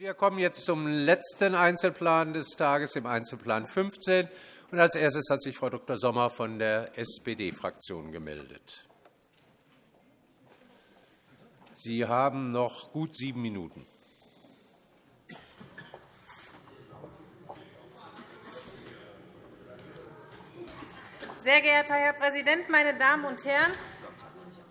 Wir kommen jetzt zum letzten Einzelplan des Tages, dem Einzelplan 15. als erstes hat sich Frau Dr. Sommer von der SPD-Fraktion gemeldet. Sie haben noch gut sieben Minuten. Sehr geehrter Herr Präsident, meine Damen und Herren!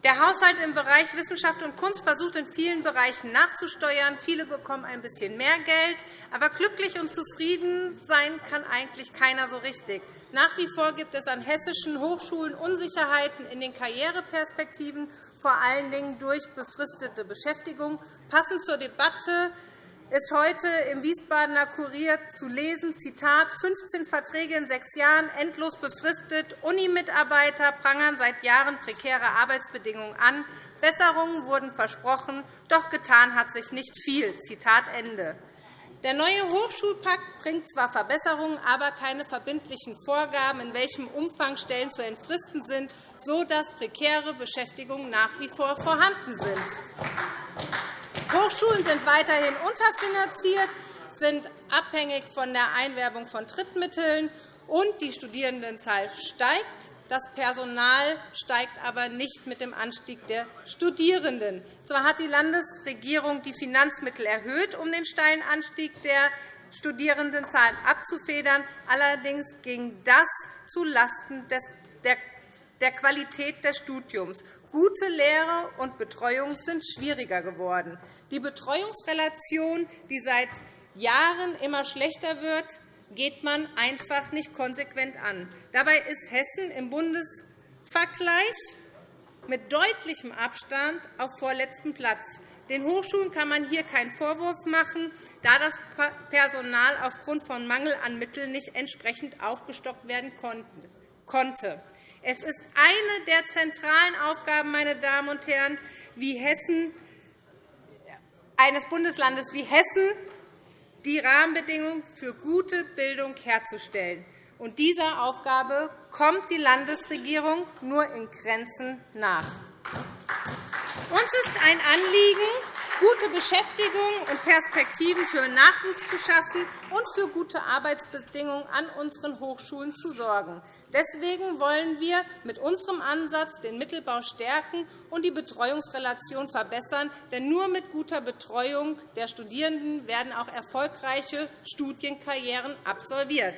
Der Haushalt im Bereich Wissenschaft und Kunst versucht in vielen Bereichen nachzusteuern. Viele bekommen ein bisschen mehr Geld. Aber glücklich und zufrieden sein kann eigentlich keiner so richtig. Nach wie vor gibt es an hessischen Hochschulen Unsicherheiten in den Karriereperspektiven, vor allen Dingen durch befristete Beschäftigung. Passend zur Debatte ist heute im Wiesbadener Kurier zu lesen, Zitat, 15 Verträge in sechs Jahren, endlos befristet, Unimitarbeiter prangern seit Jahren prekäre Arbeitsbedingungen an, Besserungen wurden versprochen, doch getan hat sich nicht viel. Zitat Ende. Der neue Hochschulpakt bringt zwar Verbesserungen, aber keine verbindlichen Vorgaben, in welchem Umfang Stellen zu entfristen sind, sodass prekäre Beschäftigungen nach wie vor vorhanden sind. Hochschulen sind weiterhin unterfinanziert, sind abhängig von der Einwerbung von Drittmitteln, und die Studierendenzahl steigt. Das Personal steigt aber nicht mit dem Anstieg der Studierenden. Zwar hat die Landesregierung die Finanzmittel erhöht, um den steilen Anstieg der Studierendenzahlen abzufedern. Allerdings ging das zulasten der Qualität des Studiums. Gute Lehre und Betreuung sind schwieriger geworden. Die Betreuungsrelation, die seit Jahren immer schlechter wird, geht man einfach nicht konsequent an. Dabei ist Hessen im Bundesvergleich mit deutlichem Abstand auf vorletzten Platz. Den Hochschulen kann man hier keinen Vorwurf machen, da das Personal aufgrund von Mangel an Mitteln nicht entsprechend aufgestockt werden konnte. Es ist eine der zentralen Aufgaben meine Damen und Herren, wie Hessen, eines Bundeslandes wie Hessen, die Rahmenbedingungen für gute Bildung herzustellen. Und dieser Aufgabe kommt die Landesregierung nur in Grenzen nach. Uns ist ein Anliegen, gute Beschäftigung und Perspektiven für Nachwuchs zu schaffen und für gute Arbeitsbedingungen an unseren Hochschulen zu sorgen. Deswegen wollen wir mit unserem Ansatz den Mittelbau stärken und die Betreuungsrelation verbessern. Denn nur mit guter Betreuung der Studierenden werden auch erfolgreiche Studienkarrieren absolviert.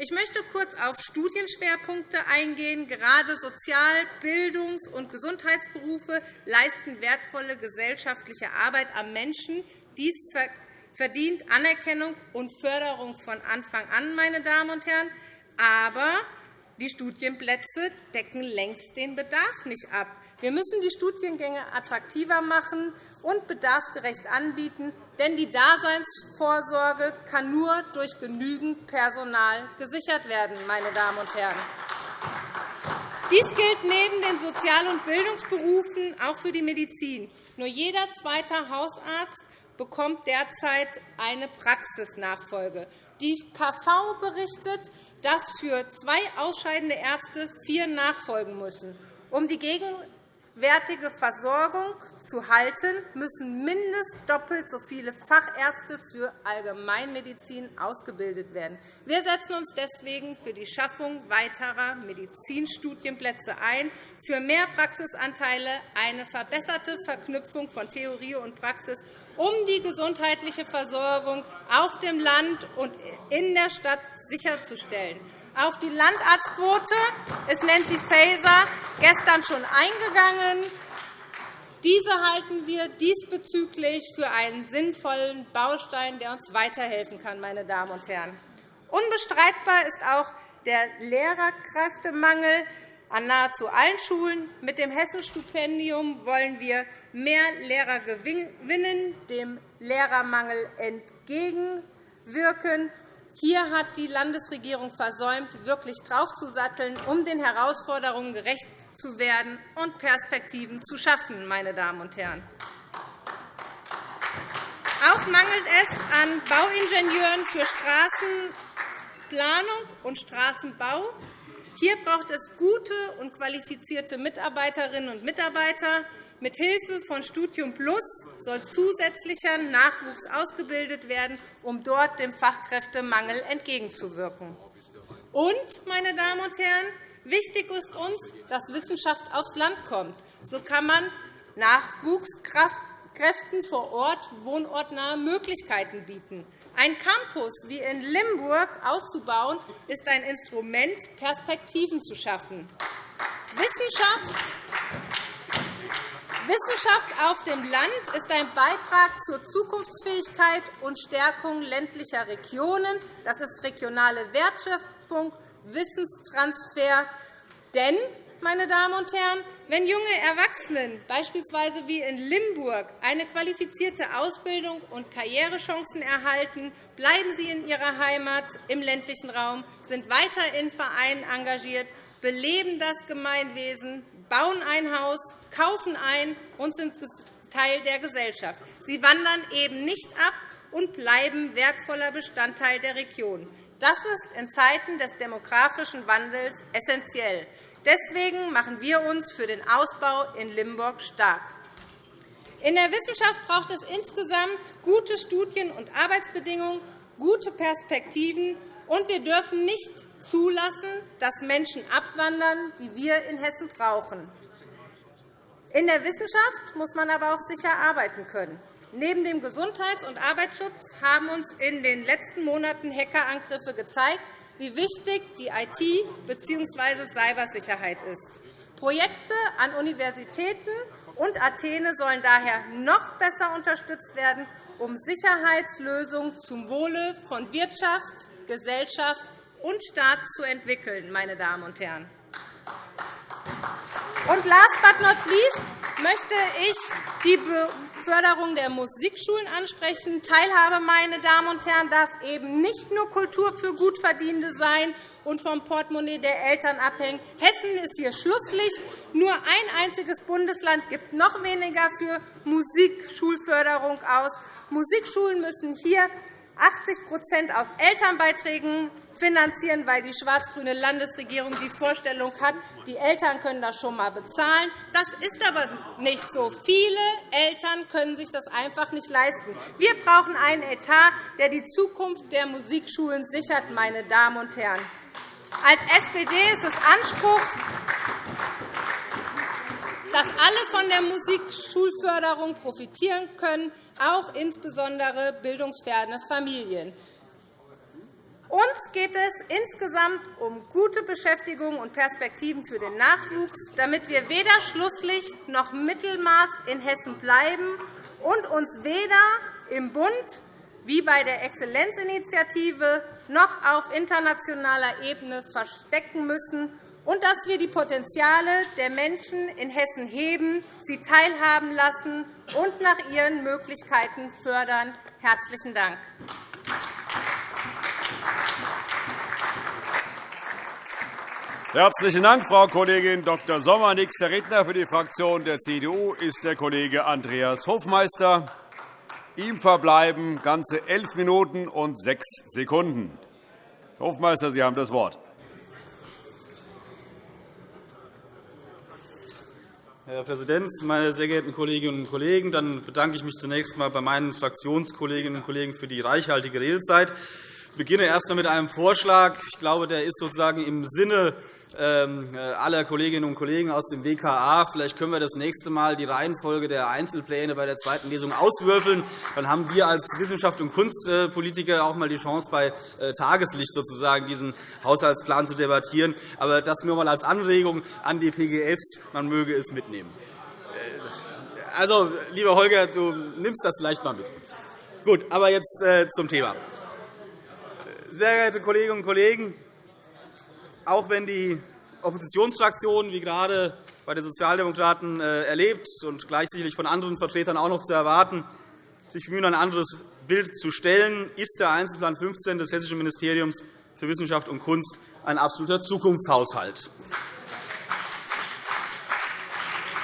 Ich möchte kurz auf Studienschwerpunkte eingehen. Gerade Sozial-, Bildungs- und Gesundheitsberufe leisten wertvolle gesellschaftliche Arbeit am Menschen. Dies verdient Anerkennung und Förderung von Anfang an. Meine Damen und Herren. Aber die Studienplätze decken längst den Bedarf nicht ab. Wir müssen die Studiengänge attraktiver machen und bedarfsgerecht anbieten, denn die Daseinsvorsorge kann nur durch genügend Personal gesichert werden. Meine Damen und Herren. Dies gilt neben den Sozial- und Bildungsberufen auch für die Medizin. Nur jeder zweite Hausarzt bekommt derzeit eine Praxisnachfolge. Die KV berichtet, dass für zwei ausscheidende Ärzte vier nachfolgen müssen. Um die gegenwärtige Versorgung zu halten, müssen mindestens doppelt so viele Fachärzte für Allgemeinmedizin ausgebildet werden. Wir setzen uns deswegen für die Schaffung weiterer Medizinstudienplätze ein, für mehr Praxisanteile, eine verbesserte Verknüpfung von Theorie und Praxis um die gesundheitliche Versorgung auf dem Land und in der Stadt sicherzustellen. Auf die Landarztquote ist Nancy Faeser gestern schon eingegangen. Diese halten wir diesbezüglich für einen sinnvollen Baustein, der uns weiterhelfen kann. Meine Damen und Herren. Unbestreitbar ist auch der Lehrerkräftemangel an nahezu allen Schulen. Mit dem Hessenstipendium wollen wir mehr Lehrer gewinnen, dem Lehrermangel entgegenwirken. Hier hat die Landesregierung versäumt, wirklich draufzusatteln, um den Herausforderungen gerecht zu werden und Perspektiven zu schaffen. Meine Damen und Herren. Auch mangelt es an Bauingenieuren für Straßenplanung und Straßenbau. Hier braucht es gute und qualifizierte Mitarbeiterinnen und Mitarbeiter. Mit Hilfe von Studium Plus soll zusätzlicher Nachwuchs ausgebildet werden, um dort dem Fachkräftemangel entgegenzuwirken. Und, meine Damen und Herren, wichtig ist uns, dass Wissenschaft aufs Land kommt. So kann man Nachwuchskräften vor Ort wohnortnahe Möglichkeiten bieten. Ein Campus wie in Limburg auszubauen, ist ein Instrument, Perspektiven zu schaffen. Wissenschaft Wissenschaft auf dem Land ist ein Beitrag zur Zukunftsfähigkeit und Stärkung ländlicher Regionen. Das ist regionale Wertschöpfung, Wissenstransfer. Denn, meine Damen und Herren, wenn junge Erwachsene, beispielsweise wie in Limburg, eine qualifizierte Ausbildung und Karrierechancen erhalten, bleiben sie in ihrer Heimat im ländlichen Raum, sind weiter in Vereinen engagiert, beleben das Gemeinwesen, bauen ein Haus, kaufen ein und sind Teil der Gesellschaft. Sie wandern eben nicht ab und bleiben wertvoller Bestandteil der Region. Das ist in Zeiten des demografischen Wandels essentiell. Deswegen machen wir uns für den Ausbau in Limburg stark. In der Wissenschaft braucht es insgesamt gute Studien- und Arbeitsbedingungen, gute Perspektiven, und wir dürfen nicht zulassen, dass Menschen abwandern, die wir in Hessen brauchen. In der Wissenschaft muss man aber auch sicher arbeiten können. Neben dem Gesundheits- und Arbeitsschutz haben uns in den letzten Monaten Hackerangriffe gezeigt, wie wichtig die IT- bzw. Cybersicherheit ist. Projekte an Universitäten und Athene sollen daher noch besser unterstützt werden, um Sicherheitslösungen zum Wohle von Wirtschaft, Gesellschaft und Staat zu entwickeln. Meine Damen und Herren. Und last but not least möchte ich die Förderung der Musikschulen ansprechen. Teilhabe, meine Damen und Herren, darf eben nicht nur Kultur für Gutverdienende sein und vom Portemonnaie der Eltern abhängen. Hessen ist hier Schlusslicht. Nur ein einziges Bundesland gibt noch weniger für Musikschulförderung aus. Musikschulen müssen hier 80% aus Elternbeiträgen finanzieren, weil die schwarz-grüne Landesregierung die Vorstellung hat, die Eltern können das schon einmal bezahlen. Das ist aber nicht so. Viele Eltern können sich das einfach nicht leisten. Wir brauchen einen Etat, der die Zukunft der Musikschulen sichert. Meine Damen und Herren. Als SPD ist es Anspruch, dass alle von der Musikschulförderung profitieren können, auch insbesondere bildungsferne Familien. Uns geht es insgesamt um gute Beschäftigung und Perspektiven für den Nachwuchs, damit wir weder Schlusslicht noch Mittelmaß in Hessen bleiben und uns weder im Bund wie bei der Exzellenzinitiative noch auf internationaler Ebene verstecken müssen und dass wir die Potenziale der Menschen in Hessen heben, sie teilhaben lassen und nach ihren Möglichkeiten fördern. – Herzlichen Dank. Herzlichen Dank, Frau Kollegin Dr. Sommer. Nächster Redner für die Fraktion der CDU ist der Kollege Andreas Hofmeister. Ihm verbleiben ganze elf Minuten und sechs Sekunden. Herr Hofmeister, Sie haben das Wort. Herr Präsident, meine sehr geehrten Kolleginnen und Kollegen! Dann bedanke ich mich zunächst einmal bei meinen Fraktionskolleginnen und Kollegen für die reichhaltige Redezeit. Ich beginne erst einmal mit einem Vorschlag. Ich glaube, der ist sozusagen im Sinne ähm, äh, aller Kolleginnen und Kollegen aus dem WKA. Vielleicht können wir das nächste Mal die Reihenfolge der Einzelpläne bei der zweiten Lesung auswürfeln. Dann haben wir als Wissenschaft- und Kunstpolitiker auch einmal die Chance, bei äh, Tageslicht sozusagen diesen Haushaltsplan zu debattieren. Aber das nur einmal als Anregung an die PGFs. Man möge es mitnehmen. Äh, also, lieber Holger, du nimmst das vielleicht einmal mit. Gut, aber jetzt zum Thema. Sehr geehrte Kolleginnen und Kollegen, auch wenn die Oppositionsfraktion, wie gerade bei den Sozialdemokraten äh, erlebt und gleich sicherlich von anderen Vertretern auch noch zu erwarten, sich bemühen, ein anderes Bild zu stellen, ist der Einzelplan 15 des Hessischen Ministeriums für Wissenschaft und Kunst ein absoluter Zukunftshaushalt.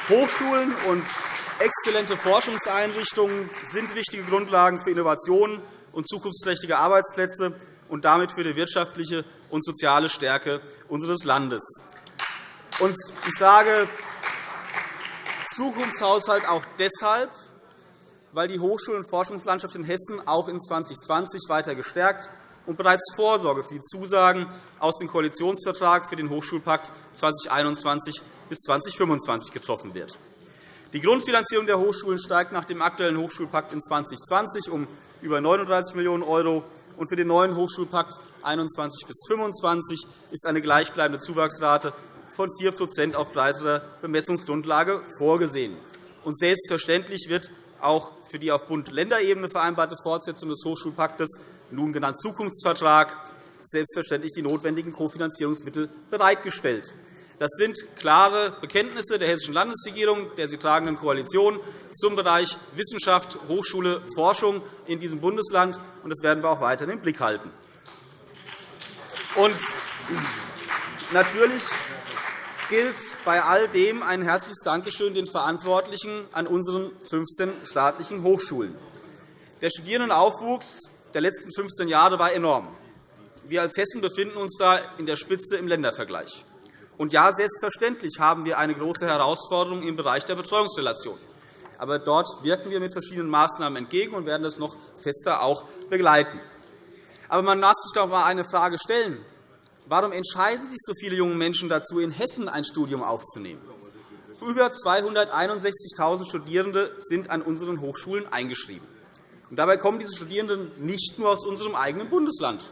Hochschulen und exzellente Forschungseinrichtungen sind wichtige Grundlagen für Innovationen und zukunftsträchtige Arbeitsplätze und damit für die wirtschaftliche und soziale Stärke unseres Landes. ich sage Zukunftshaushalt auch deshalb, weil die Hochschul- und Forschungslandschaft in Hessen auch in 2020 weiter gestärkt und bereits Vorsorge für die Zusagen aus dem Koalitionsvertrag für den Hochschulpakt 2021 bis 2025 getroffen wird. Die Grundfinanzierung der Hochschulen steigt nach dem aktuellen Hochschulpakt in 2020 um über 39 Millionen €, und für den neuen Hochschulpakt 2021 bis 2025 ist eine gleichbleibende Zuwachsrate von 4% auf breiterer Bemessungsgrundlage vorgesehen. Und selbstverständlich wird auch für die auf Bund-Länder-Ebene vereinbarte Fortsetzung des Hochschulpaktes, nun genannt Zukunftsvertrag, selbstverständlich die notwendigen Kofinanzierungsmittel bereitgestellt. Das sind klare Bekenntnisse der Hessischen Landesregierung, der sie tragenden Koalition, zum Bereich Wissenschaft, Hochschule, Forschung in diesem Bundesland. und Das werden wir auch weiterhin im Blick halten. Und natürlich gilt bei all dem ein herzliches Dankeschön den Verantwortlichen an unseren 15 staatlichen Hochschulen. Der Studierendenaufwuchs der letzten 15 Jahre war enorm. Wir als Hessen befinden uns da in der Spitze im Ländervergleich. Und ja, selbstverständlich haben wir eine große Herausforderung im Bereich der Betreuungsrelation. Aber dort wirken wir mit verschiedenen Maßnahmen entgegen und werden das noch fester auch begleiten. Aber man darf sich doch einmal eine Frage stellen. Warum entscheiden sich so viele junge Menschen dazu, in Hessen ein Studium aufzunehmen? Über 261.000 Studierende sind an unseren Hochschulen eingeschrieben. Und dabei kommen diese Studierenden nicht nur aus unserem eigenen Bundesland,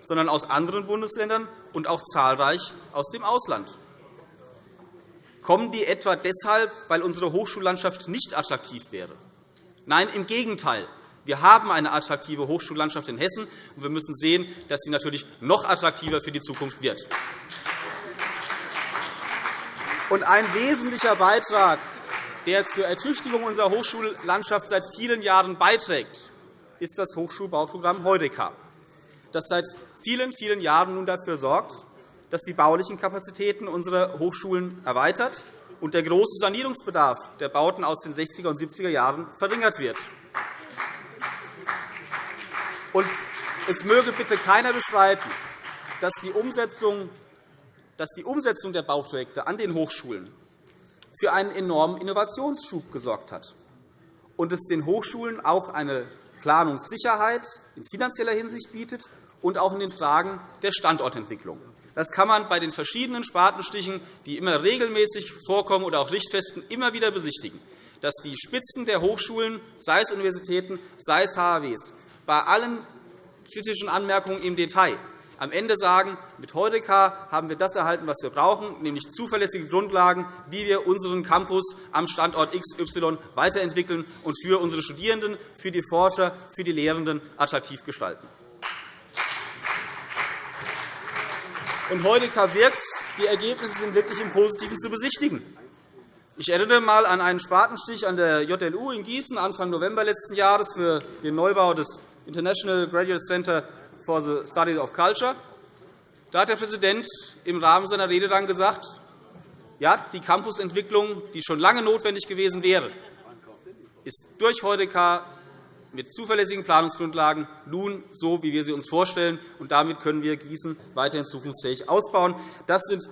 sondern aus anderen Bundesländern und auch zahlreich aus dem Ausland. Kommen die etwa deshalb, weil unsere Hochschullandschaft nicht attraktiv wäre? Nein, im Gegenteil. Wir haben eine attraktive Hochschullandschaft in Hessen, und wir müssen sehen, dass sie natürlich noch attraktiver für die Zukunft wird. Ein wesentlicher Beitrag, der zur Ertüchtigung unserer Hochschullandschaft seit vielen Jahren beiträgt, ist das Hochschulbauprogramm Heureka, das seit vielen, vielen Jahren nun dafür sorgt, dass die baulichen Kapazitäten unserer Hochschulen erweitert und der große Sanierungsbedarf der Bauten aus den 60er und 70er Jahren verringert wird. Und es möge bitte keiner bestreiten, dass die Umsetzung dass die Umsetzung der Bauprojekte an den Hochschulen für einen enormen Innovationsschub gesorgt hat und es den Hochschulen auch eine Planungssicherheit in finanzieller Hinsicht bietet und auch in den Fragen der Standortentwicklung. Das kann man bei den verschiedenen Spatenstichen, die immer regelmäßig vorkommen, oder auch Richtfesten immer wieder besichtigen, dass die Spitzen der Hochschulen, sei es Universitäten, sei es HAWs, bei allen kritischen Anmerkungen im Detail am Ende sagen, mit Heureka haben wir das erhalten, was wir brauchen, nämlich zuverlässige Grundlagen, wie wir unseren Campus am Standort XY weiterentwickeln und für unsere Studierenden, für die Forscher, für die Lehrenden attraktiv gestalten. Und Heureka wirkt. Die Ergebnisse sind wirklich im Positiven zu besichtigen. Ich erinnere einmal an einen Spatenstich an der JLU in Gießen Anfang November letzten Jahres für den Neubau des International Graduate Center for the Study of Culture. Da hat der Präsident im Rahmen seiner Rede dann gesagt, ja, die Campusentwicklung, die schon lange notwendig gewesen wäre, ist durch Heureka mit zuverlässigen Planungsgrundlagen nun so, wie wir sie uns vorstellen. Und damit können wir Gießen weiterhin zukunftsfähig ausbauen. Das sind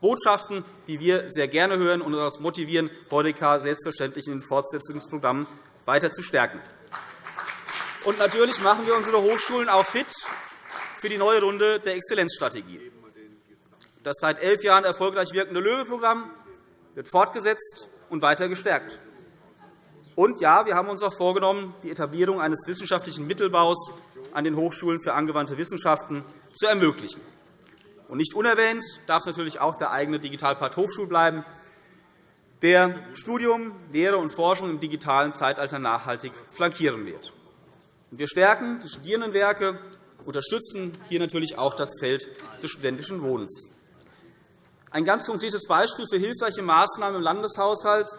Botschaften, die wir sehr gerne hören und uns motivieren, Heureka selbstverständlich in den Fortsetzungsprogrammen weiter zu stärken. Und natürlich machen wir unsere Hochschulen auch fit für die neue Runde der Exzellenzstrategie. Das seit elf Jahren erfolgreich wirkende LOEWE-Programm wird fortgesetzt und weiter gestärkt. Und ja, wir haben uns auch vorgenommen, die Etablierung eines wissenschaftlichen Mittelbaus an den Hochschulen für angewandte Wissenschaften zu ermöglichen. Und nicht unerwähnt darf natürlich auch der eigene Digitalpart Hochschul bleiben, der Studium, Lehre und Forschung im digitalen Zeitalter nachhaltig flankieren wird. Wir stärken die Studierendenwerke, unterstützen hier natürlich auch das Feld des studentischen Wohnens. Ein ganz konkretes Beispiel für hilfreiche Maßnahmen im Landeshaushalt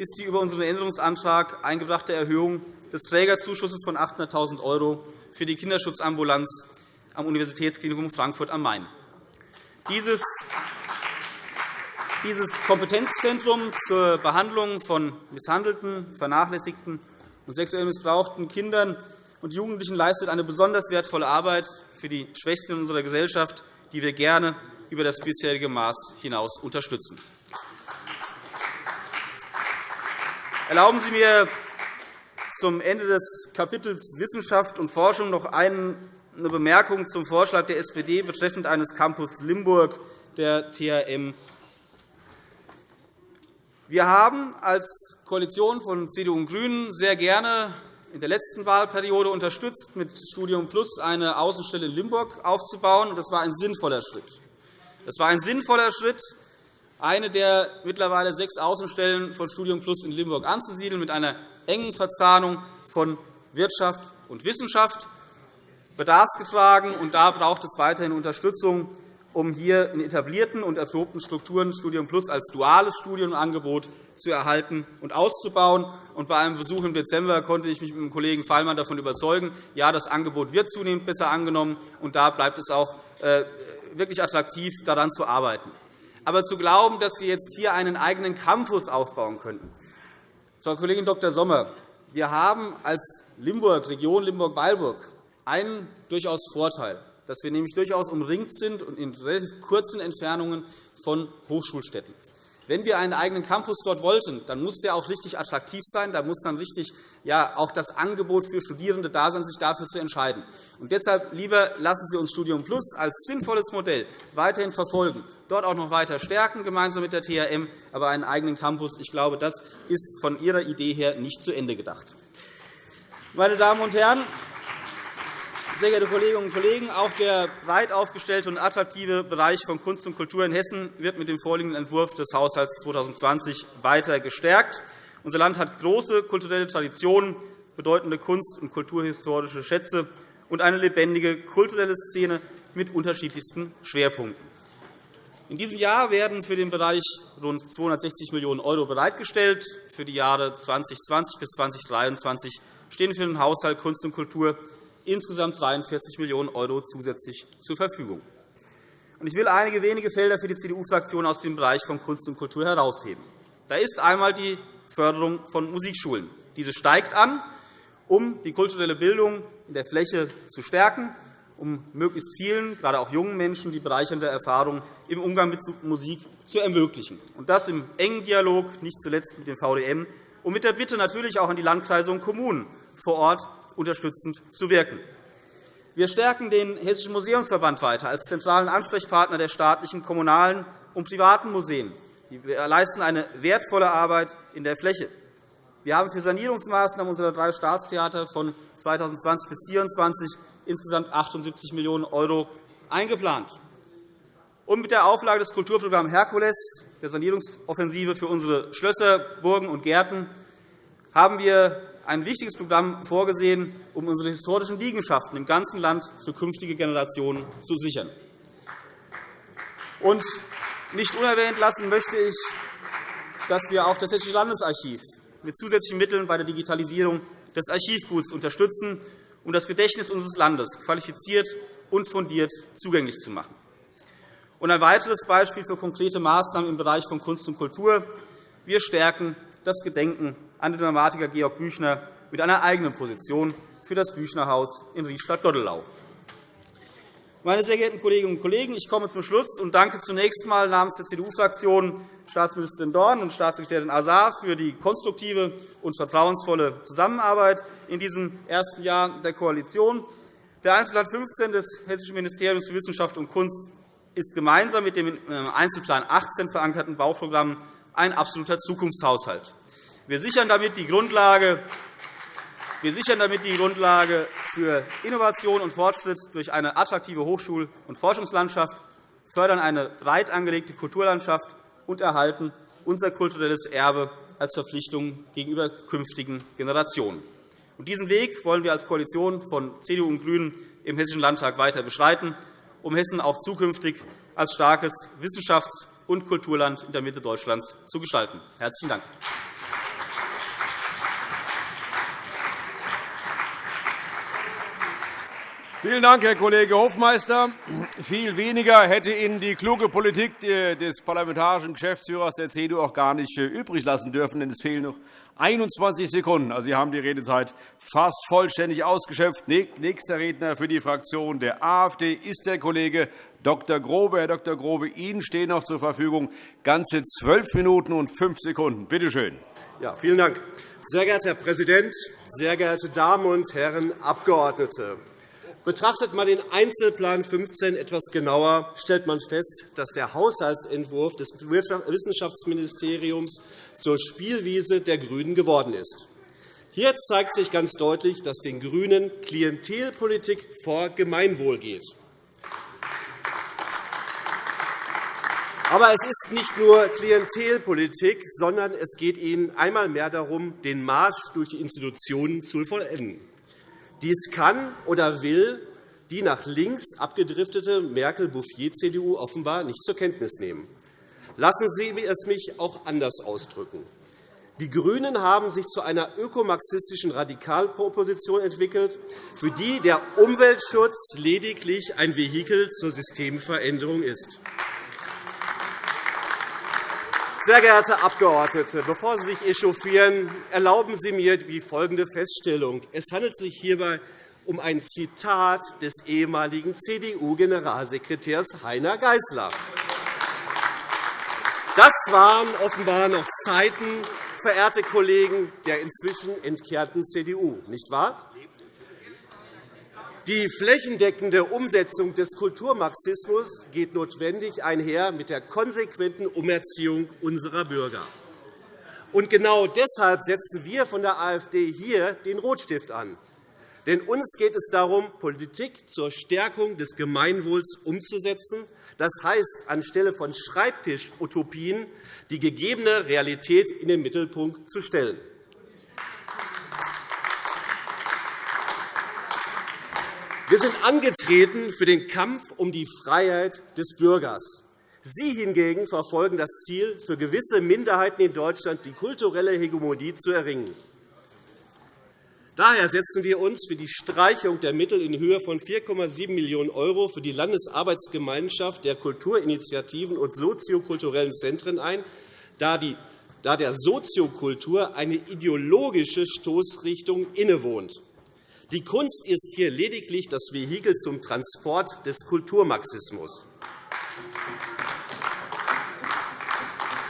ist die über unseren Änderungsantrag eingebrachte Erhöhung des Trägerzuschusses von 800.000 € für die Kinderschutzambulanz am Universitätsklinikum Frankfurt am Main. Dieses Kompetenzzentrum zur Behandlung von misshandelten, vernachlässigten und sexuell missbrauchten Kindern und Jugendlichen leistet eine besonders wertvolle Arbeit für die Schwächsten in unserer Gesellschaft, die wir gerne über das bisherige Maß hinaus unterstützen. Erlauben Sie mir zum Ende des Kapitels Wissenschaft und Forschung noch eine Bemerkung zum Vorschlag der SPD betreffend eines Campus Limburg der THM. Wir haben als Koalition von CDU und GRÜNEN sehr gerne in der letzten Wahlperiode unterstützt, mit Studium Plus eine Außenstelle in Limburg aufzubauen. Das war ein sinnvoller Schritt. Das war ein sinnvoller Schritt, eine der mittlerweile sechs Außenstellen von Studium Plus in Limburg anzusiedeln, mit einer engen Verzahnung von Wirtschaft und Wissenschaft, bedarfsgetragen. Und da braucht es weiterhin Unterstützung, um hier in etablierten und erprobten Strukturen Studium Plus als duales Studienangebot zu erhalten und auszubauen. Und bei einem Besuch im Dezember konnte ich mich mit dem Kollegen Fallmann davon überzeugen, ja, das Angebot wird zunehmend besser angenommen, und da bleibt es auch äh, wirklich attraktiv, daran zu arbeiten. Aber zu glauben, dass wir jetzt hier einen eigenen Campus aufbauen könnten, Frau Kollegin Dr. Sommer, wir haben als Limburg, Region Limburg-Weilburg einen durchaus Vorteil, dass wir nämlich durchaus umringt sind und in relativ kurzen Entfernungen von Hochschulstädten. Wenn wir einen eigenen Campus dort wollten, dann muss der auch richtig attraktiv sein. Da muss dann richtig ja, auch das Angebot für Studierende da sein, sich dafür zu entscheiden. Und deshalb lieber lassen Sie uns Studium Plus als sinnvolles Modell weiterhin verfolgen dort auch noch weiter stärken, gemeinsam mit der THM, aber einen eigenen Campus. Ich glaube, das ist von Ihrer Idee her nicht zu Ende gedacht. Meine Damen und Herren, sehr geehrte Kolleginnen und Kollegen, auch der breit aufgestellte und attraktive Bereich von Kunst und Kultur in Hessen wird mit dem vorliegenden Entwurf des Haushalts 2020 weiter gestärkt. Unser Land hat große kulturelle Traditionen, bedeutende kunst- und kulturhistorische Schätze und eine lebendige kulturelle Szene mit unterschiedlichsten Schwerpunkten. In diesem Jahr werden für den Bereich rund 260 Millionen € bereitgestellt. Für die Jahre 2020 bis 2023 stehen für den Haushalt Kunst und Kultur insgesamt 43 Millionen € zusätzlich zur Verfügung. Ich will einige wenige Felder für die CDU-Fraktion aus dem Bereich von Kunst und Kultur herausheben. Da ist einmal die Förderung von Musikschulen. Diese steigt an, um die kulturelle Bildung in der Fläche zu stärken um möglichst vielen, gerade auch jungen Menschen, die bereichernde Erfahrung im Umgang mit Musik zu ermöglichen. Und das im engen Dialog, nicht zuletzt mit dem VDM, und mit der Bitte natürlich auch an die Landkreise und Kommunen vor Ort unterstützend zu wirken. Wir stärken den Hessischen Museumsverband weiter als zentralen Ansprechpartner der staatlichen, kommunalen und privaten Museen. Wir leisten eine wertvolle Arbeit in der Fläche. Wir haben für Sanierungsmaßnahmen unserer drei Staatstheater von 2020 bis 2024 insgesamt 78 Millionen € eingeplant. Und mit der Auflage des Kulturprogramms Herkules, der Sanierungsoffensive für unsere Schlösser, Burgen und Gärten, haben wir ein wichtiges Programm vorgesehen, um unsere historischen Liegenschaften im ganzen Land für künftige Generationen zu sichern. Und nicht unerwähnt lassen möchte ich, dass wir auch das Hessische Landesarchiv mit zusätzlichen Mitteln bei der Digitalisierung des Archivguts unterstützen um das Gedächtnis unseres Landes qualifiziert und fundiert zugänglich zu machen. Ein weiteres Beispiel für konkrete Maßnahmen im Bereich von Kunst und Kultur. Wir stärken das Gedenken an den Dramatiker Georg Büchner mit einer eigenen Position für das Büchnerhaus in Riedstadt-Doddelau. Meine sehr geehrten Kolleginnen und Kollegen, ich komme zum Schluss und danke zunächst einmal namens der CDU-Fraktion Staatsministerin Dorn und Staatssekretärin Azar für die konstruktive und vertrauensvolle Zusammenarbeit in diesem ersten Jahr der Koalition. Der Einzelplan 15 des Hessischen Ministeriums für Wissenschaft und Kunst ist gemeinsam mit dem im Einzelplan 18 verankerten Bauprogramm ein absoluter Zukunftshaushalt. Wir sichern damit die Grundlage wir sichern damit die Grundlage für Innovation und Fortschritt durch eine attraktive Hochschul- und Forschungslandschaft, fördern eine breit angelegte Kulturlandschaft und erhalten unser kulturelles Erbe als Verpflichtung gegenüber künftigen Generationen. diesen Weg wollen wir als Koalition von CDU und GRÜNEN im Hessischen Landtag weiter beschreiten, um Hessen auch zukünftig als starkes Wissenschafts- und Kulturland in der Mitte Deutschlands zu gestalten. – Herzlichen Dank. Vielen Dank, Herr Kollege Hofmeister. Viel weniger hätte Ihnen die kluge Politik des parlamentarischen Geschäftsführers der CDU auch gar nicht äh, übrig lassen dürfen, denn es fehlen noch 21 Sekunden. Also, Sie haben die Redezeit fast vollständig ausgeschöpft. Nächster Redner für die Fraktion der AfD ist der Kollege Dr. Grobe. Herr Dr. Grobe, Ihnen stehen noch zur Verfügung ganze zwölf Minuten und fünf Sekunden. Bitte schön. Ja, vielen Dank. Sehr geehrter Herr Präsident, sehr geehrte Damen und Herren Abgeordnete! Betrachtet man den Einzelplan 15 etwas genauer, stellt man fest, dass der Haushaltsentwurf des Wissenschaftsministeriums zur Spielwiese der GRÜNEN geworden ist. Hier zeigt sich ganz deutlich, dass den GRÜNEN Klientelpolitik vor Gemeinwohl geht. Aber es ist nicht nur Klientelpolitik, sondern es geht Ihnen einmal mehr darum, den Marsch durch die Institutionen zu vollenden. Dies kann oder will die nach links abgedriftete Merkel-Bouffier-CDU offenbar nicht zur Kenntnis nehmen. Lassen Sie es mich auch anders ausdrücken. Die GRÜNEN haben sich zu einer ökomarxistischen Radikalproposition entwickelt, für die der Umweltschutz lediglich ein Vehikel zur Systemveränderung ist. Sehr geehrte Abgeordnete, bevor Sie sich echauffieren, erlauben Sie mir die folgende Feststellung. Es handelt sich hierbei um ein Zitat des ehemaligen CDU-Generalsekretärs Heiner Geisler. Das waren offenbar noch Zeiten, verehrte Kollegen, der inzwischen entkehrten CDU, nicht wahr? Die flächendeckende Umsetzung des Kulturmarxismus geht notwendig einher mit der konsequenten Umerziehung unserer Bürger. Und genau deshalb setzen wir von der AfD hier den Rotstift an. Denn uns geht es darum, Politik zur Stärkung des Gemeinwohls umzusetzen. Das heißt, anstelle von Schreibtisch-Utopien die gegebene Realität in den Mittelpunkt zu stellen. Wir sind angetreten für den Kampf um die Freiheit des Bürgers. Sie hingegen verfolgen das Ziel, für gewisse Minderheiten in Deutschland die kulturelle Hegemonie zu erringen. Daher setzen wir uns für die Streichung der Mittel in Höhe von 4,7 Millionen € für die Landesarbeitsgemeinschaft der Kulturinitiativen und soziokulturellen Zentren ein, da der Soziokultur eine ideologische Stoßrichtung innewohnt. Die Kunst ist hier lediglich das Vehikel zum Transport des Kulturmarxismus.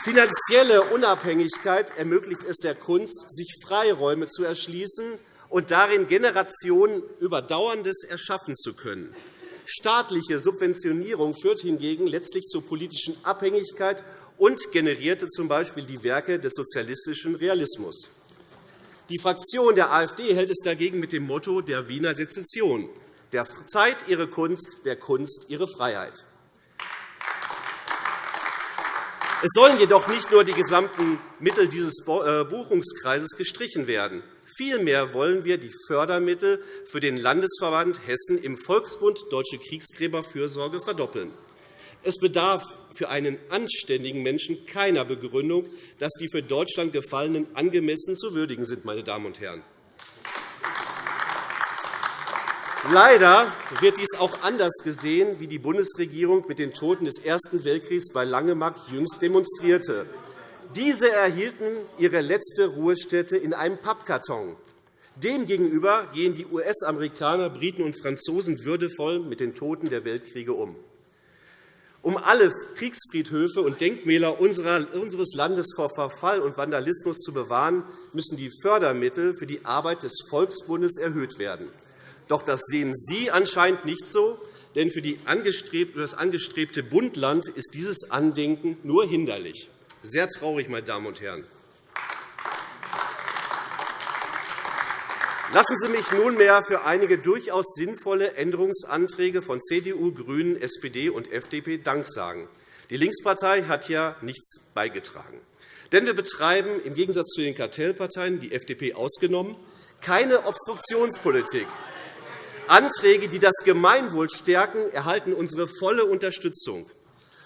Finanzielle Unabhängigkeit ermöglicht es der Kunst, sich Freiräume zu erschließen und darin Generationen Überdauerndes erschaffen zu können. Staatliche Subventionierung führt hingegen letztlich zur politischen Abhängigkeit und generierte z. B. die Werke des sozialistischen Realismus. Die Fraktion der AfD hält es dagegen mit dem Motto der Wiener Sezession, der Zeit ihre Kunst, der Kunst ihre Freiheit. Es sollen jedoch nicht nur die gesamten Mittel dieses äh, Buchungskreises gestrichen werden. Vielmehr wollen wir die Fördermittel für den Landesverband Hessen im Volksbund Deutsche Kriegsgräberfürsorge verdoppeln. Es bedarf für einen anständigen Menschen keiner Begründung, dass die für Deutschland Gefallenen angemessen zu würdigen sind. Meine Damen und Herren. Leider wird dies auch anders gesehen, wie die Bundesregierung mit den Toten des Ersten Weltkriegs bei Langemark jüngst demonstrierte. Diese erhielten ihre letzte Ruhestätte in einem Pappkarton. Demgegenüber gehen die US-Amerikaner, Briten und Franzosen würdevoll mit den Toten der Weltkriege um. Um alle Kriegsfriedhöfe und Denkmäler unseres Landes vor Verfall und Vandalismus zu bewahren, müssen die Fördermittel für die Arbeit des Volksbundes erhöht werden. Doch das sehen Sie anscheinend nicht so, denn für das angestrebte Bundland ist dieses Andenken nur hinderlich. Sehr traurig, meine Damen und Herren. Lassen Sie mich nunmehr für einige durchaus sinnvolle Änderungsanträge von CDU, GRÜNEN, SPD und FDP Dank sagen. Die Linkspartei hat ja nichts beigetragen. Denn wir betreiben im Gegensatz zu den Kartellparteien, die FDP ausgenommen, keine Obstruktionspolitik. Anträge, die das Gemeinwohl stärken, erhalten unsere volle Unterstützung.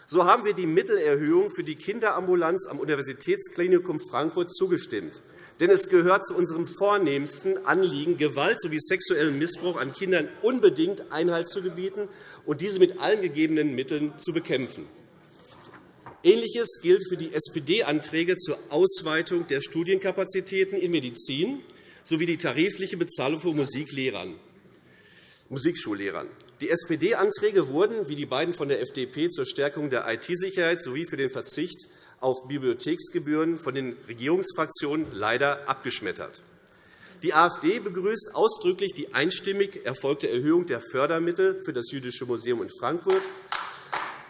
So haben wir die Mittelerhöhung für die Kinderambulanz am Universitätsklinikum Frankfurt zugestimmt. Denn es gehört zu unserem vornehmsten Anliegen, Gewalt sowie sexuellen Missbrauch an Kindern unbedingt Einhalt zu gebieten und diese mit allen gegebenen Mitteln zu bekämpfen. Ähnliches gilt für die SPD-Anträge zur Ausweitung der Studienkapazitäten in Medizin sowie die tarifliche Bezahlung von Musiklehrern. Musikschullehrern. Die SPD-Anträge wurden, wie die beiden von der FDP, zur Stärkung der IT-Sicherheit sowie für den Verzicht auf Bibliotheksgebühren von den Regierungsfraktionen leider abgeschmettert. Die AfD begrüßt ausdrücklich die einstimmig erfolgte Erhöhung der Fördermittel für das Jüdische Museum in Frankfurt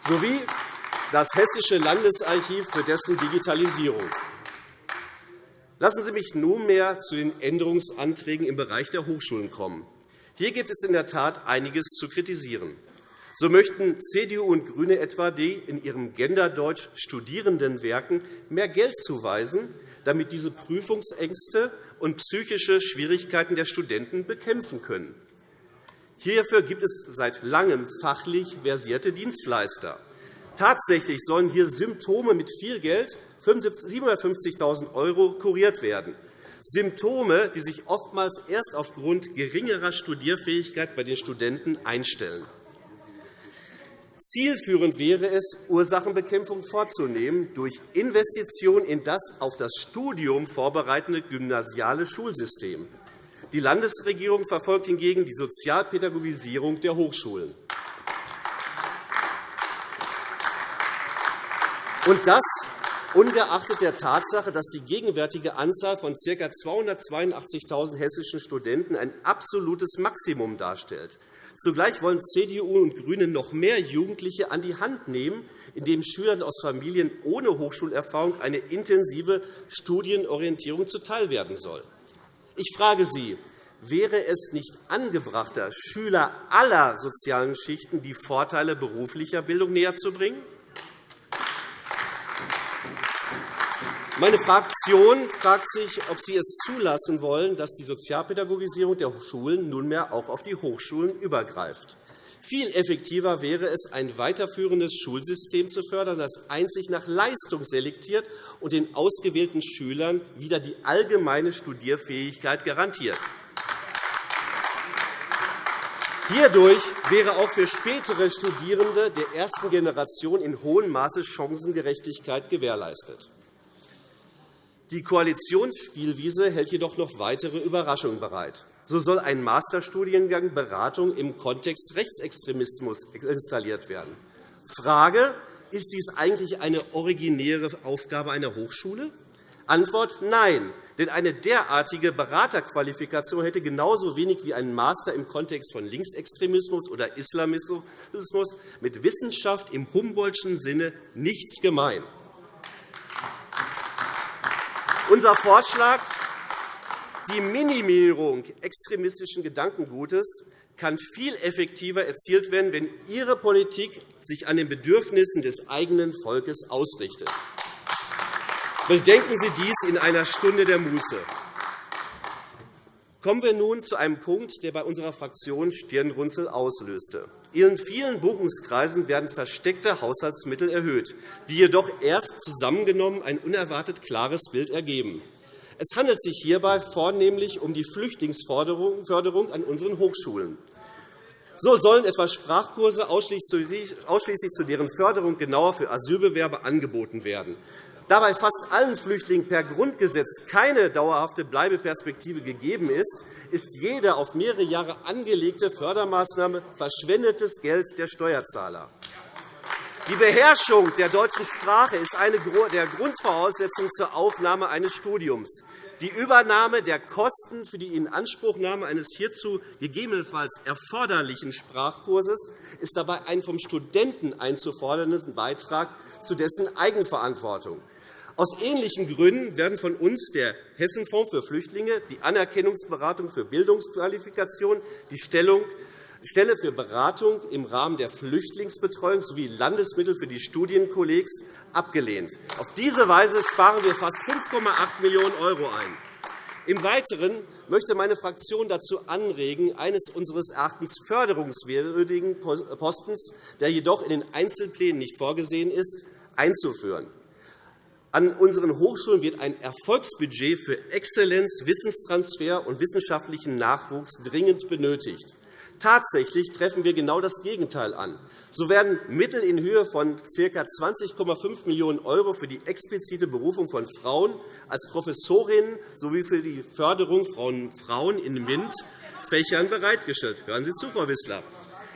sowie das Hessische Landesarchiv für dessen Digitalisierung. Lassen Sie mich nunmehr zu den Änderungsanträgen im Bereich der Hochschulen kommen. Hier gibt es in der Tat einiges zu kritisieren. So möchten CDU und GRÜNE etwa die in ihrem Genderdeutsch Studierendenwerken mehr Geld zuweisen, damit diese Prüfungsängste und psychische Schwierigkeiten der Studenten bekämpfen können. Hierfür gibt es seit Langem fachlich versierte Dienstleister. Tatsächlich sollen hier Symptome mit viel Geld 750.000 € kuriert werden. Symptome, die sich oftmals erst aufgrund geringerer Studierfähigkeit bei den Studenten einstellen. Zielführend wäre es, Ursachenbekämpfung vorzunehmen durch Investition in das auf das Studium vorbereitende gymnasiale Schulsystem. Die Landesregierung verfolgt hingegen die Sozialpädagogisierung der Hochschulen. Und das ungeachtet der Tatsache, dass die gegenwärtige Anzahl von ca. 282.000 hessischen Studenten ein absolutes Maximum darstellt. Zugleich wollen CDU und GRÜNE noch mehr Jugendliche an die Hand nehmen, indem Schülern aus Familien ohne Hochschulerfahrung eine intensive Studienorientierung zuteilwerden soll. Ich frage Sie, wäre es nicht angebrachter, Schüler aller sozialen Schichten die Vorteile beruflicher Bildung näherzubringen? Meine Fraktion fragt sich, ob Sie es zulassen wollen, dass die Sozialpädagogisierung der Schulen nunmehr auch auf die Hochschulen übergreift. Viel effektiver wäre es, ein weiterführendes Schulsystem zu fördern, das einzig nach Leistung selektiert und den ausgewählten Schülern wieder die allgemeine Studierfähigkeit garantiert. Hierdurch wäre auch für spätere Studierende der ersten Generation in hohem Maße Chancengerechtigkeit gewährleistet. Die Koalitionsspielwiese hält jedoch noch weitere Überraschungen bereit. So soll ein Masterstudiengang Beratung im Kontext Rechtsextremismus installiert werden. Frage, ist dies eigentlich eine originäre Aufgabe einer Hochschule? Antwort Nein, denn eine derartige Beraterqualifikation hätte genauso wenig wie ein Master im Kontext von Linksextremismus oder Islamismus mit Wissenschaft im Humboldtschen Sinne nichts gemein. Unser Vorschlag, die Minimierung extremistischen Gedankengutes, kann viel effektiver erzielt werden, wenn Ihre Politik sich an den Bedürfnissen des eigenen Volkes ausrichtet. Bedenken Sie dies in einer Stunde der Muße. Kommen wir nun zu einem Punkt, der bei unserer Fraktion Stirnrunzel auslöste. In vielen Buchungskreisen werden versteckte Haushaltsmittel erhöht, die jedoch erst zusammengenommen ein unerwartet klares Bild ergeben. Es handelt sich hierbei vornehmlich um die Flüchtlingsförderung an unseren Hochschulen. So sollen etwa Sprachkurse ausschließlich zu deren Förderung genauer für Asylbewerber angeboten werden. Da bei fast allen Flüchtlingen per Grundgesetz keine dauerhafte Bleibeperspektive gegeben ist, ist jede auf mehrere Jahre angelegte Fördermaßnahme verschwendetes Geld der Steuerzahler. Die Beherrschung der deutschen Sprache ist eine der Grundvoraussetzungen zur Aufnahme eines Studiums. Die Übernahme der Kosten für die Inanspruchnahme eines hierzu gegebenenfalls erforderlichen Sprachkurses ist dabei ein vom Studenten einzufordernden Beitrag zu dessen Eigenverantwortung. Aus ähnlichen Gründen werden von uns der Hessenfonds für Flüchtlinge, die Anerkennungsberatung für Bildungsqualifikation, die Stelle für Beratung im Rahmen der Flüchtlingsbetreuung sowie Landesmittel für die Studienkollegs abgelehnt. Auf diese Weise sparen wir fast 5,8 Millionen € ein. Im Weiteren möchte meine Fraktion dazu anregen, eines unseres Erachtens förderungswürdigen Postens, der jedoch in den Einzelplänen nicht vorgesehen ist, einzuführen. An unseren Hochschulen wird ein Erfolgsbudget für Exzellenz, Wissenstransfer und wissenschaftlichen Nachwuchs dringend benötigt. Tatsächlich treffen wir genau das Gegenteil an. So werden Mittel in Höhe von ca. 20,5 Millionen € für die explizite Berufung von Frauen als Professorinnen sowie für die Förderung von Frauen in MINT Fächern bereitgestellt. Hören Sie zu, Frau Wissler.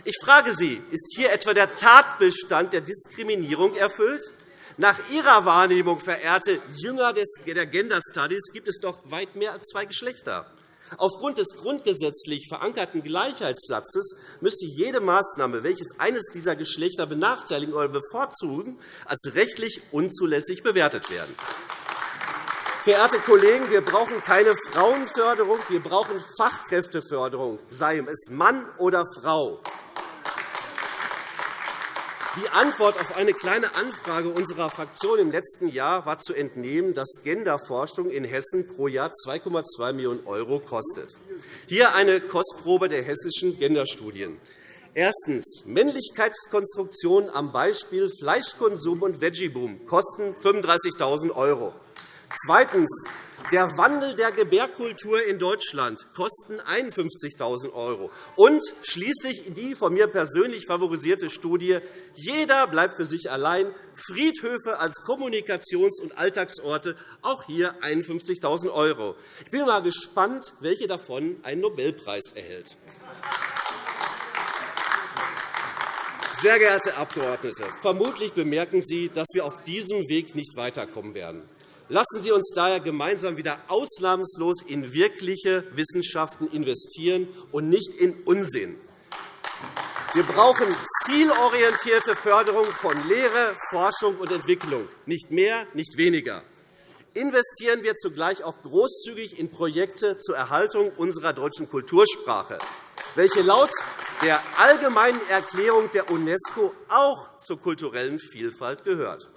Ich frage Sie, ist hier etwa der Tatbestand der Diskriminierung erfüllt? Nach Ihrer Wahrnehmung, verehrte Jünger der Gender Studies, gibt es doch weit mehr als zwei Geschlechter. Aufgrund des grundgesetzlich verankerten Gleichheitssatzes müsste jede Maßnahme, welches eines dieser Geschlechter benachteiligen oder bevorzugen, als rechtlich unzulässig bewertet werden. Verehrte Kollegen, wir brauchen keine Frauenförderung, wir brauchen Fachkräfteförderung, sei es Mann oder Frau. Die Antwort auf eine Kleine Anfrage unserer Fraktion im letzten Jahr war zu entnehmen, dass Genderforschung in Hessen pro Jahr 2,2 Millionen € kostet. Hier eine Kostprobe der hessischen Genderstudien. Erstens. Männlichkeitskonstruktionen am Beispiel Fleischkonsum und Veggieboom kosten 35.000 €. Zweitens. Der Wandel der Gebärkultur in Deutschland kosten 51.000 €. Und schließlich die von mir persönlich favorisierte Studie Jeder bleibt für sich allein. Friedhöfe als Kommunikations- und Alltagsorte, auch hier 51.000 €. Ich bin mal gespannt, welche davon einen Nobelpreis erhält. Sehr geehrte Abgeordnete, vermutlich bemerken Sie, dass wir auf diesem Weg nicht weiterkommen werden. Lassen Sie uns daher gemeinsam wieder ausnahmslos in wirkliche Wissenschaften investieren und nicht in Unsinn. Wir brauchen zielorientierte Förderung von Lehre, Forschung und Entwicklung, nicht mehr, nicht weniger. Investieren wir zugleich auch großzügig in Projekte zur Erhaltung unserer deutschen Kultursprache, welche laut der Allgemeinen Erklärung der UNESCO auch zur kulturellen Vielfalt gehört.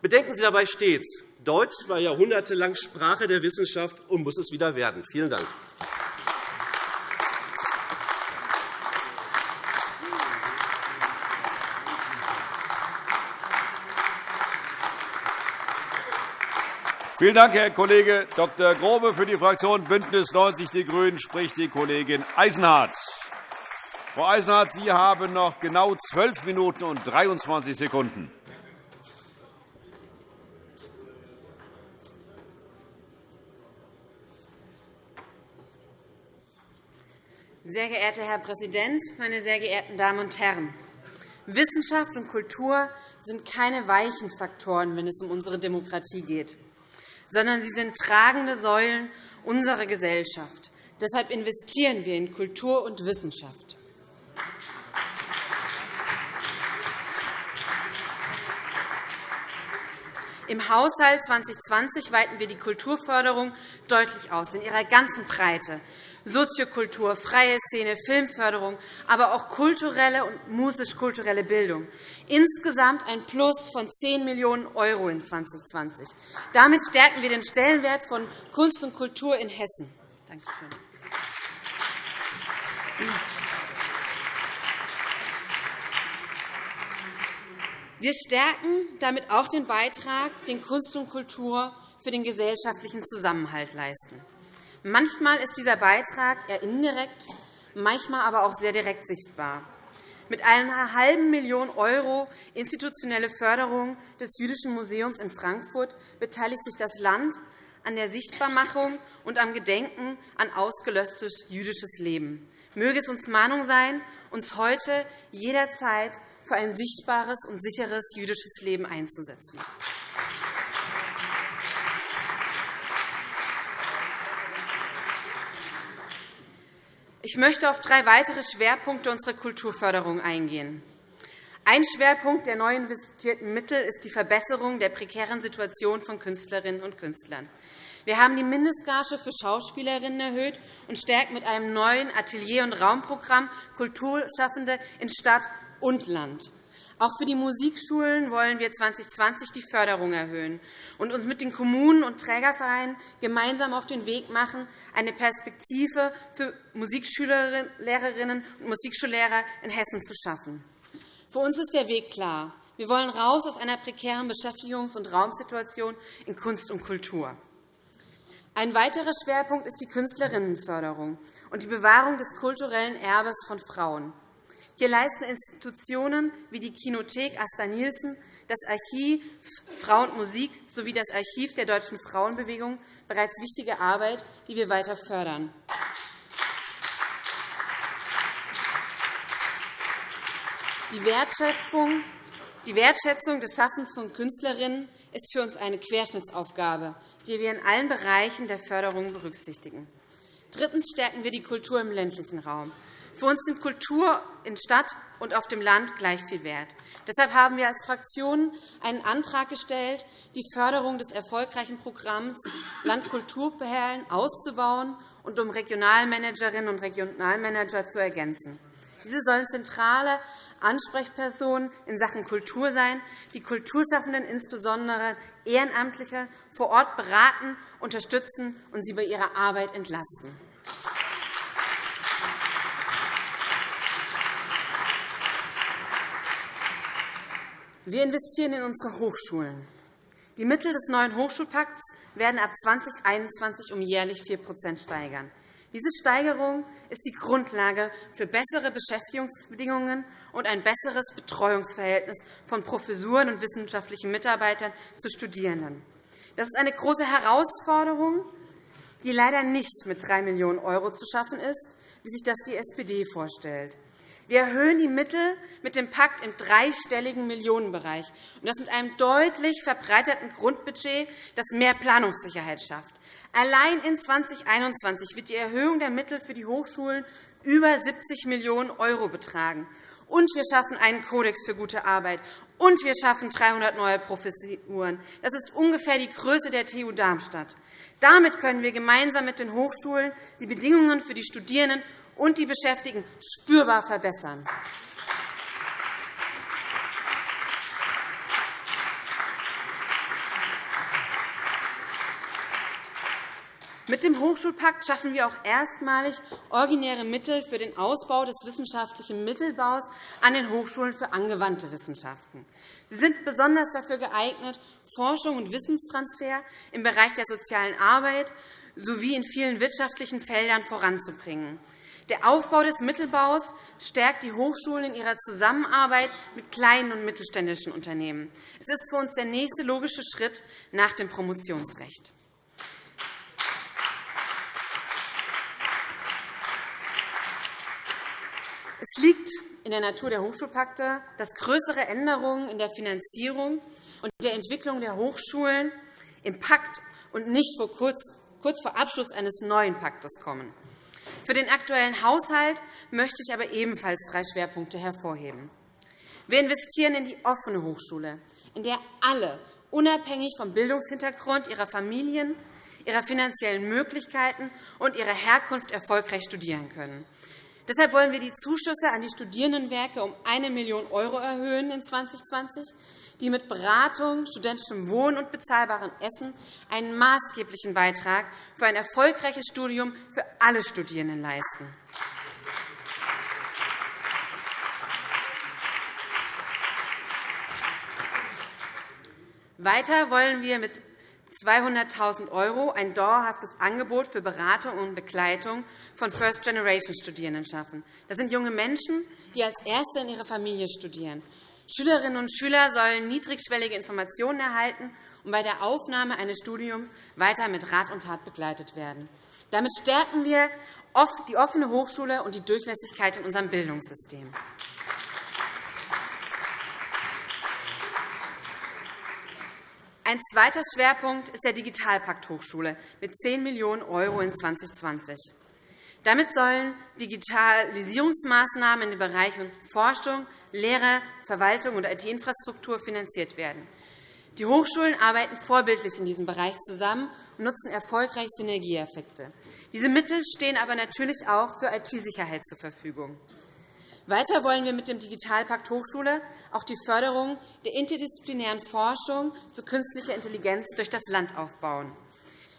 Bedenken Sie dabei stets, Deutsch war jahrhundertelang Sprache der Wissenschaft und muss es wieder werden. Vielen Dank. Vielen Dank, Herr Kollege Dr. Grobe. Für die Fraktion BÜNDNIS 90 die GRÜNEN spricht die Kollegin Eisenhardt. Frau Eisenhardt, Sie haben noch genau zwölf Minuten und 23 Sekunden. Sehr geehrter Herr Präsident, meine sehr geehrten Damen und Herren! Wissenschaft und Kultur sind keine weichen Faktoren, wenn es um unsere Demokratie geht, sondern sie sind tragende Säulen unserer Gesellschaft. Deshalb investieren wir in Kultur und Wissenschaft. Im Haushalt 2020 weiten wir die Kulturförderung deutlich aus, in ihrer ganzen Breite. Soziokultur, freie Szene, Filmförderung, aber auch kulturelle und musisch-kulturelle Bildung. Insgesamt ein Plus von 10 Millionen € in 2020. Damit stärken wir den Stellenwert von Kunst und Kultur in Hessen. Danke. Wir stärken damit auch den Beitrag, den Kunst und Kultur für den gesellschaftlichen Zusammenhalt leisten. Manchmal ist dieser Beitrag eher indirekt, manchmal aber auch sehr direkt sichtbar. Mit einer halben Million € institutionelle Förderung des Jüdischen Museums in Frankfurt beteiligt sich das Land an der Sichtbarmachung und am Gedenken an ausgelöschtes jüdisches Leben. Möge es uns Mahnung sein, uns heute jederzeit für ein sichtbares und sicheres jüdisches Leben einzusetzen. Ich möchte auf drei weitere Schwerpunkte unserer Kulturförderung eingehen. Ein Schwerpunkt der neu investierten Mittel ist die Verbesserung der prekären Situation von Künstlerinnen und Künstlern. Wir haben die Mindestgage für Schauspielerinnen erhöht und stärken mit einem neuen Atelier- und Raumprogramm Kulturschaffende in Stadt und Land. Auch für die Musikschulen wollen wir 2020 die Förderung erhöhen und uns mit den Kommunen und Trägervereinen gemeinsam auf den Weg machen, eine Perspektive für Musikschülerinnen und Musikschullehrer in Hessen zu schaffen. Für uns ist der Weg klar. Wir wollen raus aus einer prekären Beschäftigungs- und Raumsituation in Kunst und Kultur. Ein weiterer Schwerpunkt ist die Künstlerinnenförderung und die Bewahrung des kulturellen Erbes von Frauen. Hier leisten Institutionen wie die Kinothek Asta Nielsen, das Archiv Frauen und Musik sowie das Archiv der deutschen Frauenbewegung bereits wichtige Arbeit, die wir weiter fördern. Die Wertschätzung des Schaffens von Künstlerinnen ist für uns eine Querschnittsaufgabe, die wir in allen Bereichen der Förderung berücksichtigen. Drittens stärken wir die Kultur im ländlichen Raum. Für uns sind Kultur in Stadt und auf dem Land gleich viel wert. Deshalb haben wir als Fraktion einen Antrag gestellt, die Förderung des erfolgreichen Programms Landkulturperlen auszubauen und um Regionalmanagerinnen und Regionalmanager zu ergänzen. Diese sollen zentrale Ansprechpersonen in Sachen Kultur sein, die Kulturschaffenden, insbesondere Ehrenamtliche, vor Ort beraten, unterstützen und sie bei ihrer Arbeit entlasten. Wir investieren in unsere Hochschulen. Die Mittel des neuen Hochschulpakts werden ab 2021 um jährlich 4% steigern. Diese Steigerung ist die Grundlage für bessere Beschäftigungsbedingungen und ein besseres Betreuungsverhältnis von Professuren und wissenschaftlichen Mitarbeitern zu Studierenden. Das ist eine große Herausforderung, die leider nicht mit 3 Millionen € zu schaffen ist, wie sich das die SPD vorstellt. Wir erhöhen die Mittel mit dem Pakt im dreistelligen Millionenbereich, und das mit einem deutlich verbreiterten Grundbudget, das mehr Planungssicherheit schafft. Allein in 2021 wird die Erhöhung der Mittel für die Hochschulen über 70 Millionen € betragen. Und wir schaffen einen Kodex für gute Arbeit. Und wir schaffen 300 neue Professuren. Das ist ungefähr die Größe der TU Darmstadt. Damit können wir gemeinsam mit den Hochschulen die Bedingungen für die Studierenden und die Beschäftigten spürbar verbessern. Mit dem Hochschulpakt schaffen wir auch erstmalig originäre Mittel für den Ausbau des wissenschaftlichen Mittelbaus an den Hochschulen für angewandte Wissenschaften. Sie sind besonders dafür geeignet, Forschung und Wissenstransfer im Bereich der sozialen Arbeit sowie in vielen wirtschaftlichen Feldern voranzubringen. Der Aufbau des Mittelbaus stärkt die Hochschulen in ihrer Zusammenarbeit mit kleinen und mittelständischen Unternehmen. Es ist für uns der nächste logische Schritt nach dem Promotionsrecht. Es liegt in der Natur der Hochschulpakte, dass größere Änderungen in der Finanzierung und der Entwicklung der Hochschulen im Pakt und nicht kurz vor Abschluss eines neuen Paktes kommen. Für den aktuellen Haushalt möchte ich aber ebenfalls drei Schwerpunkte hervorheben. Wir investieren in die offene Hochschule, in der alle, unabhängig vom Bildungshintergrund ihrer Familien, ihrer finanziellen Möglichkeiten und ihrer Herkunft erfolgreich studieren können. Deshalb wollen wir die Zuschüsse an die Studierendenwerke um 1 Million € erhöhen in 2020 die mit Beratung, studentischem Wohnen und bezahlbarem Essen einen maßgeblichen Beitrag für ein erfolgreiches Studium für alle Studierenden leisten. Weiter wollen wir mit 200.000 € ein dauerhaftes Angebot für Beratung und Begleitung von First-Generation-Studierenden schaffen. Das sind junge Menschen, die als Erste in ihrer Familie studieren. Schülerinnen und Schüler sollen niedrigschwellige Informationen erhalten und bei der Aufnahme eines Studiums weiter mit Rat und Tat begleitet werden. Damit stärken wir die offene Hochschule und die Durchlässigkeit in unserem Bildungssystem. Ein zweiter Schwerpunkt ist der Digitalpakt Hochschule mit 10 Millionen € in 2020. Damit sollen Digitalisierungsmaßnahmen in den Bereichen Forschung, Lehre, Verwaltung und IT-Infrastruktur finanziert werden. Die Hochschulen arbeiten vorbildlich in diesem Bereich zusammen und nutzen erfolgreich Synergieeffekte. Diese Mittel stehen aber natürlich auch für IT-Sicherheit zur Verfügung. Weiter wollen wir mit dem Digitalpakt Hochschule auch die Förderung der interdisziplinären Forschung zu künstlicher Intelligenz durch das Land aufbauen.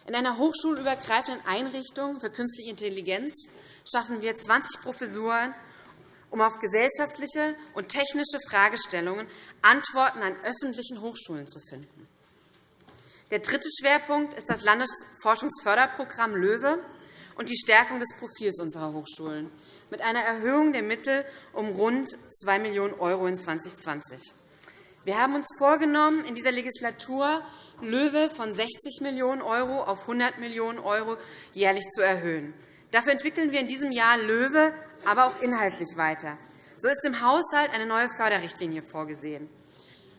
In einer hochschulübergreifenden Einrichtung für künstliche Intelligenz schaffen wir 20 Professuren um auf gesellschaftliche und technische Fragestellungen Antworten an öffentlichen Hochschulen zu finden. Der dritte Schwerpunkt ist das Landesforschungsförderprogramm LOEWE und die Stärkung des Profils unserer Hochschulen mit einer Erhöhung der Mittel um rund 2 Millionen € in 2020. Wir haben uns vorgenommen, in dieser Legislatur LOEWE von 60 Millionen € auf 100 Millionen € jährlich zu erhöhen. Dafür entwickeln wir in diesem Jahr LOEWE aber auch inhaltlich weiter. So ist im Haushalt eine neue Förderrichtlinie vorgesehen.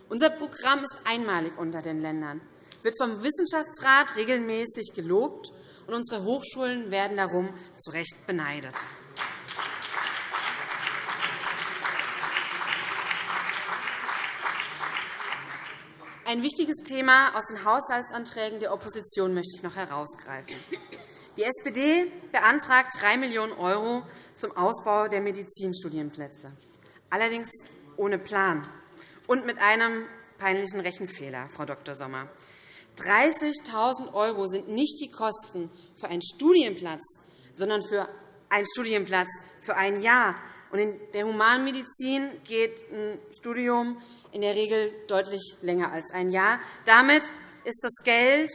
Unser Programm ist einmalig unter den Ländern, wird vom Wissenschaftsrat regelmäßig gelobt, und unsere Hochschulen werden darum zu Recht beneidet. Ein wichtiges Thema aus den Haushaltsanträgen der Opposition möchte ich noch herausgreifen. Die SPD beantragt 3 Millionen € zum Ausbau der Medizinstudienplätze, allerdings ohne Plan und mit einem peinlichen Rechenfehler, Frau Dr. Sommer. 30.000 € sind nicht die Kosten für einen Studienplatz, sondern für einen Studienplatz für ein Jahr. In der Humanmedizin geht ein Studium in der Regel deutlich länger als ein Jahr. Damit ist das Geld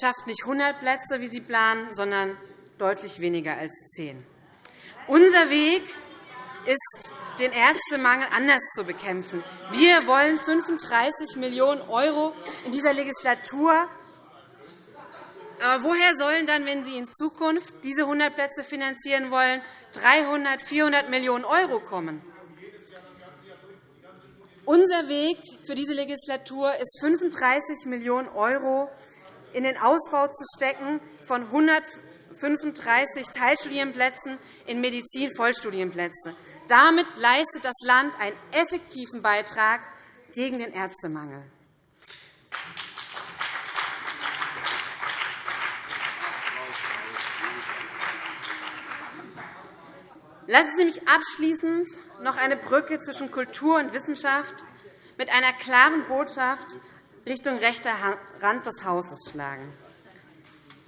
schafft nicht 100 Plätze, wie Sie planen, sondern deutlich weniger als 10. Unser Weg ist, den Ärztemangel anders zu bekämpfen. Wir wollen 35 Millionen € in dieser Legislatur. Aber woher sollen dann, wenn Sie in Zukunft diese 100 Plätze finanzieren wollen, 300, 400 Millionen € kommen? Unser Weg für diese Legislatur ist, 35 Millionen € in den Ausbau zu stecken von 135 Teilstudienplätzen in Medizin Vollstudienplätze. Damit leistet das Land einen effektiven Beitrag gegen den Ärztemangel. Lassen Sie mich abschließend noch eine Brücke zwischen Kultur und Wissenschaft mit einer klaren Botschaft Richtung rechter Rand des Hauses schlagen.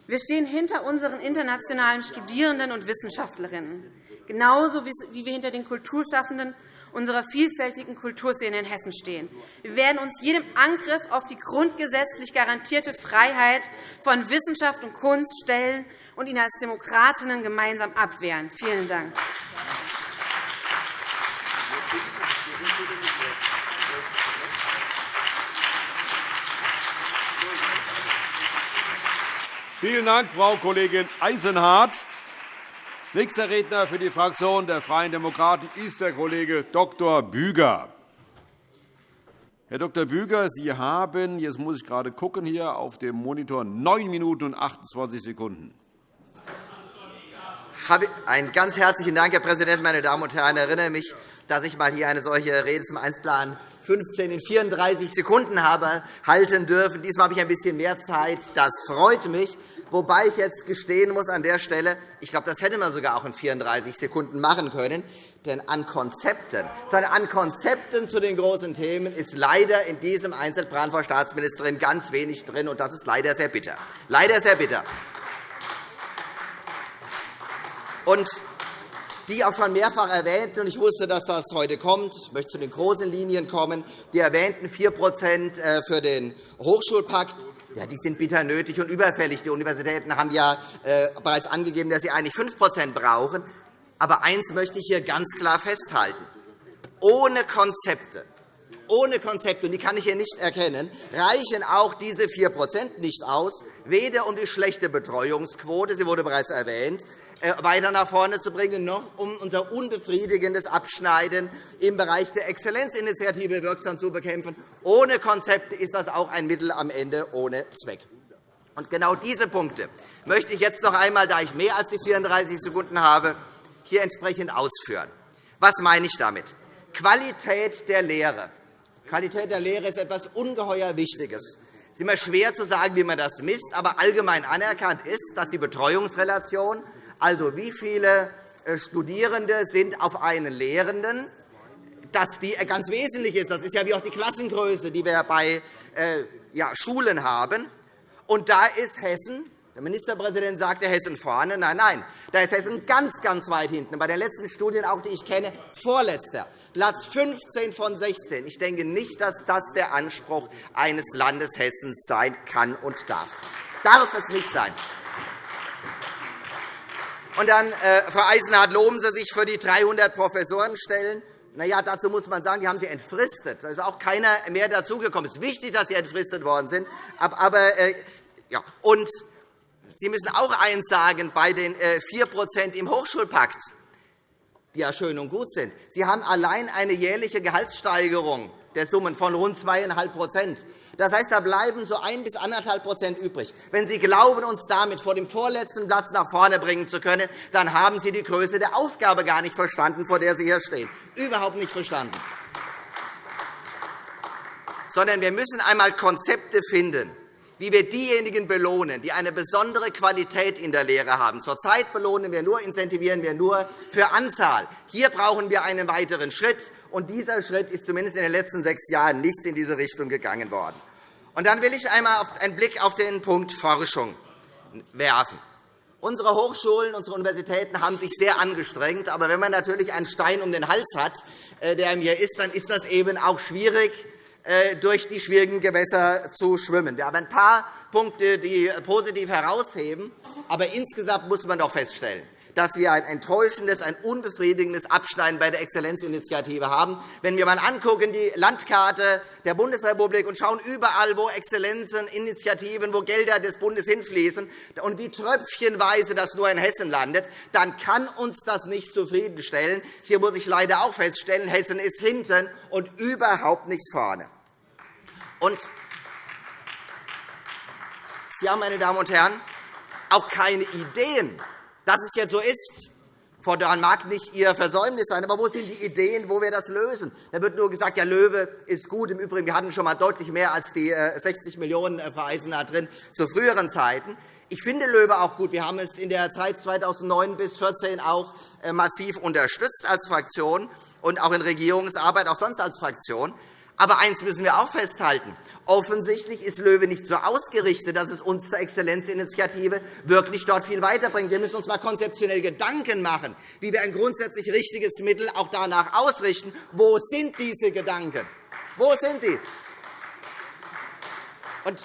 Wir stehen hinter unseren internationalen Studierenden und Wissenschaftlerinnen, genauso wie wir hinter den Kulturschaffenden unserer vielfältigen Kulturszene in Hessen stehen. Wir werden uns jedem Angriff auf die grundgesetzlich garantierte Freiheit von Wissenschaft und Kunst stellen und ihn als Demokratinnen gemeinsam abwehren. Vielen Dank. Vielen Dank, Frau Kollegin Eisenhardt. Nächster Redner für die Fraktion der Freien Demokraten ist der Kollege Dr. Büger. Herr Dr. Büger, Sie haben, jetzt muss ich gerade gucken, hier auf dem Monitor 9 Minuten und 28 Sekunden. Einen ganz herzlichen Dank, Herr Präsident, meine Damen und Herren. Ich erinnere mich, dass ich einmal hier eine solche Rede zum Einzelplan 15 in 34 Sekunden habe halten dürfen. Diesmal habe ich ein bisschen mehr Zeit. Das freut mich. Wobei ich jetzt gestehen muss an der Stelle, ich glaube, das hätte man sogar auch in 34 Sekunden machen können. Denn an Konzepten, sondern an Konzepten zu den großen Themen ist leider in diesem Einzelplan, Frau Staatsministerin, ganz wenig drin. Und das ist leider sehr bitter. Leider sehr bitter. Und die auch schon mehrfach erwähnt, und ich wusste, dass das heute kommt. Ich möchte zu den großen Linien kommen. Die erwähnten 4% äh, für den Hochschulpakt ja, die sind bitter nötig und überfällig. Die Universitäten haben ja äh, bereits angegeben, dass sie eigentlich 5% brauchen. Aber eines möchte ich hier ganz klar festhalten. Ohne Konzepte, ohne Konzepte, und die kann ich hier nicht erkennen, reichen auch diese 4% nicht aus, weder um die schlechte Betreuungsquote, sie wurde bereits erwähnt, äh, weiter nach vorne zu bringen, noch um unser unbefriedigendes Abschneiden im Bereich der Exzellenzinitiative wirksam zu bekämpfen. Ohne Konzepte ist das auch ein Mittel am Ende ohne Zweck. Und genau diese Punkte möchte ich jetzt noch einmal, da ich mehr als die 34 Sekunden habe, hier entsprechend ausführen. Was meine ich damit? Qualität der Lehre. Qualität der Lehre ist etwas ungeheuer Wichtiges. Es ist immer schwer zu sagen, wie man das misst, aber allgemein anerkannt ist, dass die Betreuungsrelation also, wie viele äh, Studierende sind auf einen Lehrenden? Dass die äh, ganz wesentlich ist. Das ist ja wie auch die Klassengröße, die wir bei äh, Schulen haben. Und da ist Hessen, der Ministerpräsident sagte Hessen vorne. Nein, nein, da ist Hessen ganz, ganz weit hinten. Bei den letzten Studien, auch die ich kenne, vorletzter, Platz 15 von 16. Ich denke nicht, dass das der Anspruch eines Landes Hessens sein kann und darf. Darf es nicht sein. Und dann, äh, Frau Eisenhardt, loben Sie sich für die 300 Professorenstellen. Na ja, dazu muss man sagen, die haben Sie entfristet. Da ist auch keiner mehr dazugekommen. Es ist wichtig, dass sie entfristet worden sind. Aber, äh, ja. Und Sie müssen auch eines sagen bei den 4% äh, im Hochschulpakt. die ja schön und gut sind. Sie haben allein eine jährliche Gehaltssteigerung der Summen von rund 2,5 Das heißt, da bleiben so 1 bis 1,5% übrig. Wenn Sie glauben, uns damit vor dem vorletzten Platz nach vorne bringen zu können, dann haben Sie die Größe der Aufgabe gar nicht verstanden, vor der Sie hier stehen. Überhaupt nicht verstanden. Sondern wir müssen einmal Konzepte finden, wie wir diejenigen belohnen, die eine besondere Qualität in der Lehre haben. Zurzeit belohnen wir nur, incentivieren wir nur für Anzahl. Hier brauchen wir einen weiteren Schritt. Und dieser Schritt ist zumindest in den letzten sechs Jahren nicht in diese Richtung gegangen worden. Und dann will ich einmal einen Blick auf den Punkt Forschung werfen. Unsere Hochschulen, unsere Universitäten haben sich sehr angestrengt. Aber wenn man natürlich einen Stein um den Hals hat, äh, der mir ist, dann ist das eben auch schwierig, äh, durch die schwierigen Gewässer zu schwimmen. Wir haben ein paar Punkte, die positiv herausheben. Aber insgesamt muss man doch feststellen, dass wir ein enttäuschendes, ein unbefriedigendes Abschneiden bei der Exzellenzinitiative haben. Wenn wir einmal die Landkarte der Bundesrepublik und schauen überall, wo Exzellenzinitiativen, wo Gelder des Bundes hinfließen und wie tröpfchenweise das nur in Hessen landet, dann kann uns das nicht zufriedenstellen. Hier muss ich leider auch feststellen, Hessen ist hinten und überhaupt nicht vorne. Und Sie haben, meine Damen und Herren, auch keine Ideen, dass es jetzt so ist. Daran mag nicht Ihr Versäumnis sein, aber wo sind die Ideen, wo wir das lösen? Da wird nur gesagt, ja, Löwe ist gut. Im Übrigen, wir hatten schon einmal deutlich mehr als die 60 äh, Millionen äh, Frau Eisenach drin zu früheren Zeiten. Ich finde Löwe auch gut. Wir haben es in der Zeit 2009 bis 2014 auch äh, massiv unterstützt als Fraktion und auch in Regierungsarbeit, auch sonst als Fraktion. Aber eines müssen wir auch festhalten. Offensichtlich ist LOEWE nicht so ausgerichtet, dass es uns zur Exzellenzinitiative wirklich dort viel weiterbringt. Wir müssen uns einmal konzeptionell Gedanken machen, wie wir ein grundsätzlich richtiges Mittel auch danach ausrichten. Wo sind diese Gedanken? Wo sind die? Und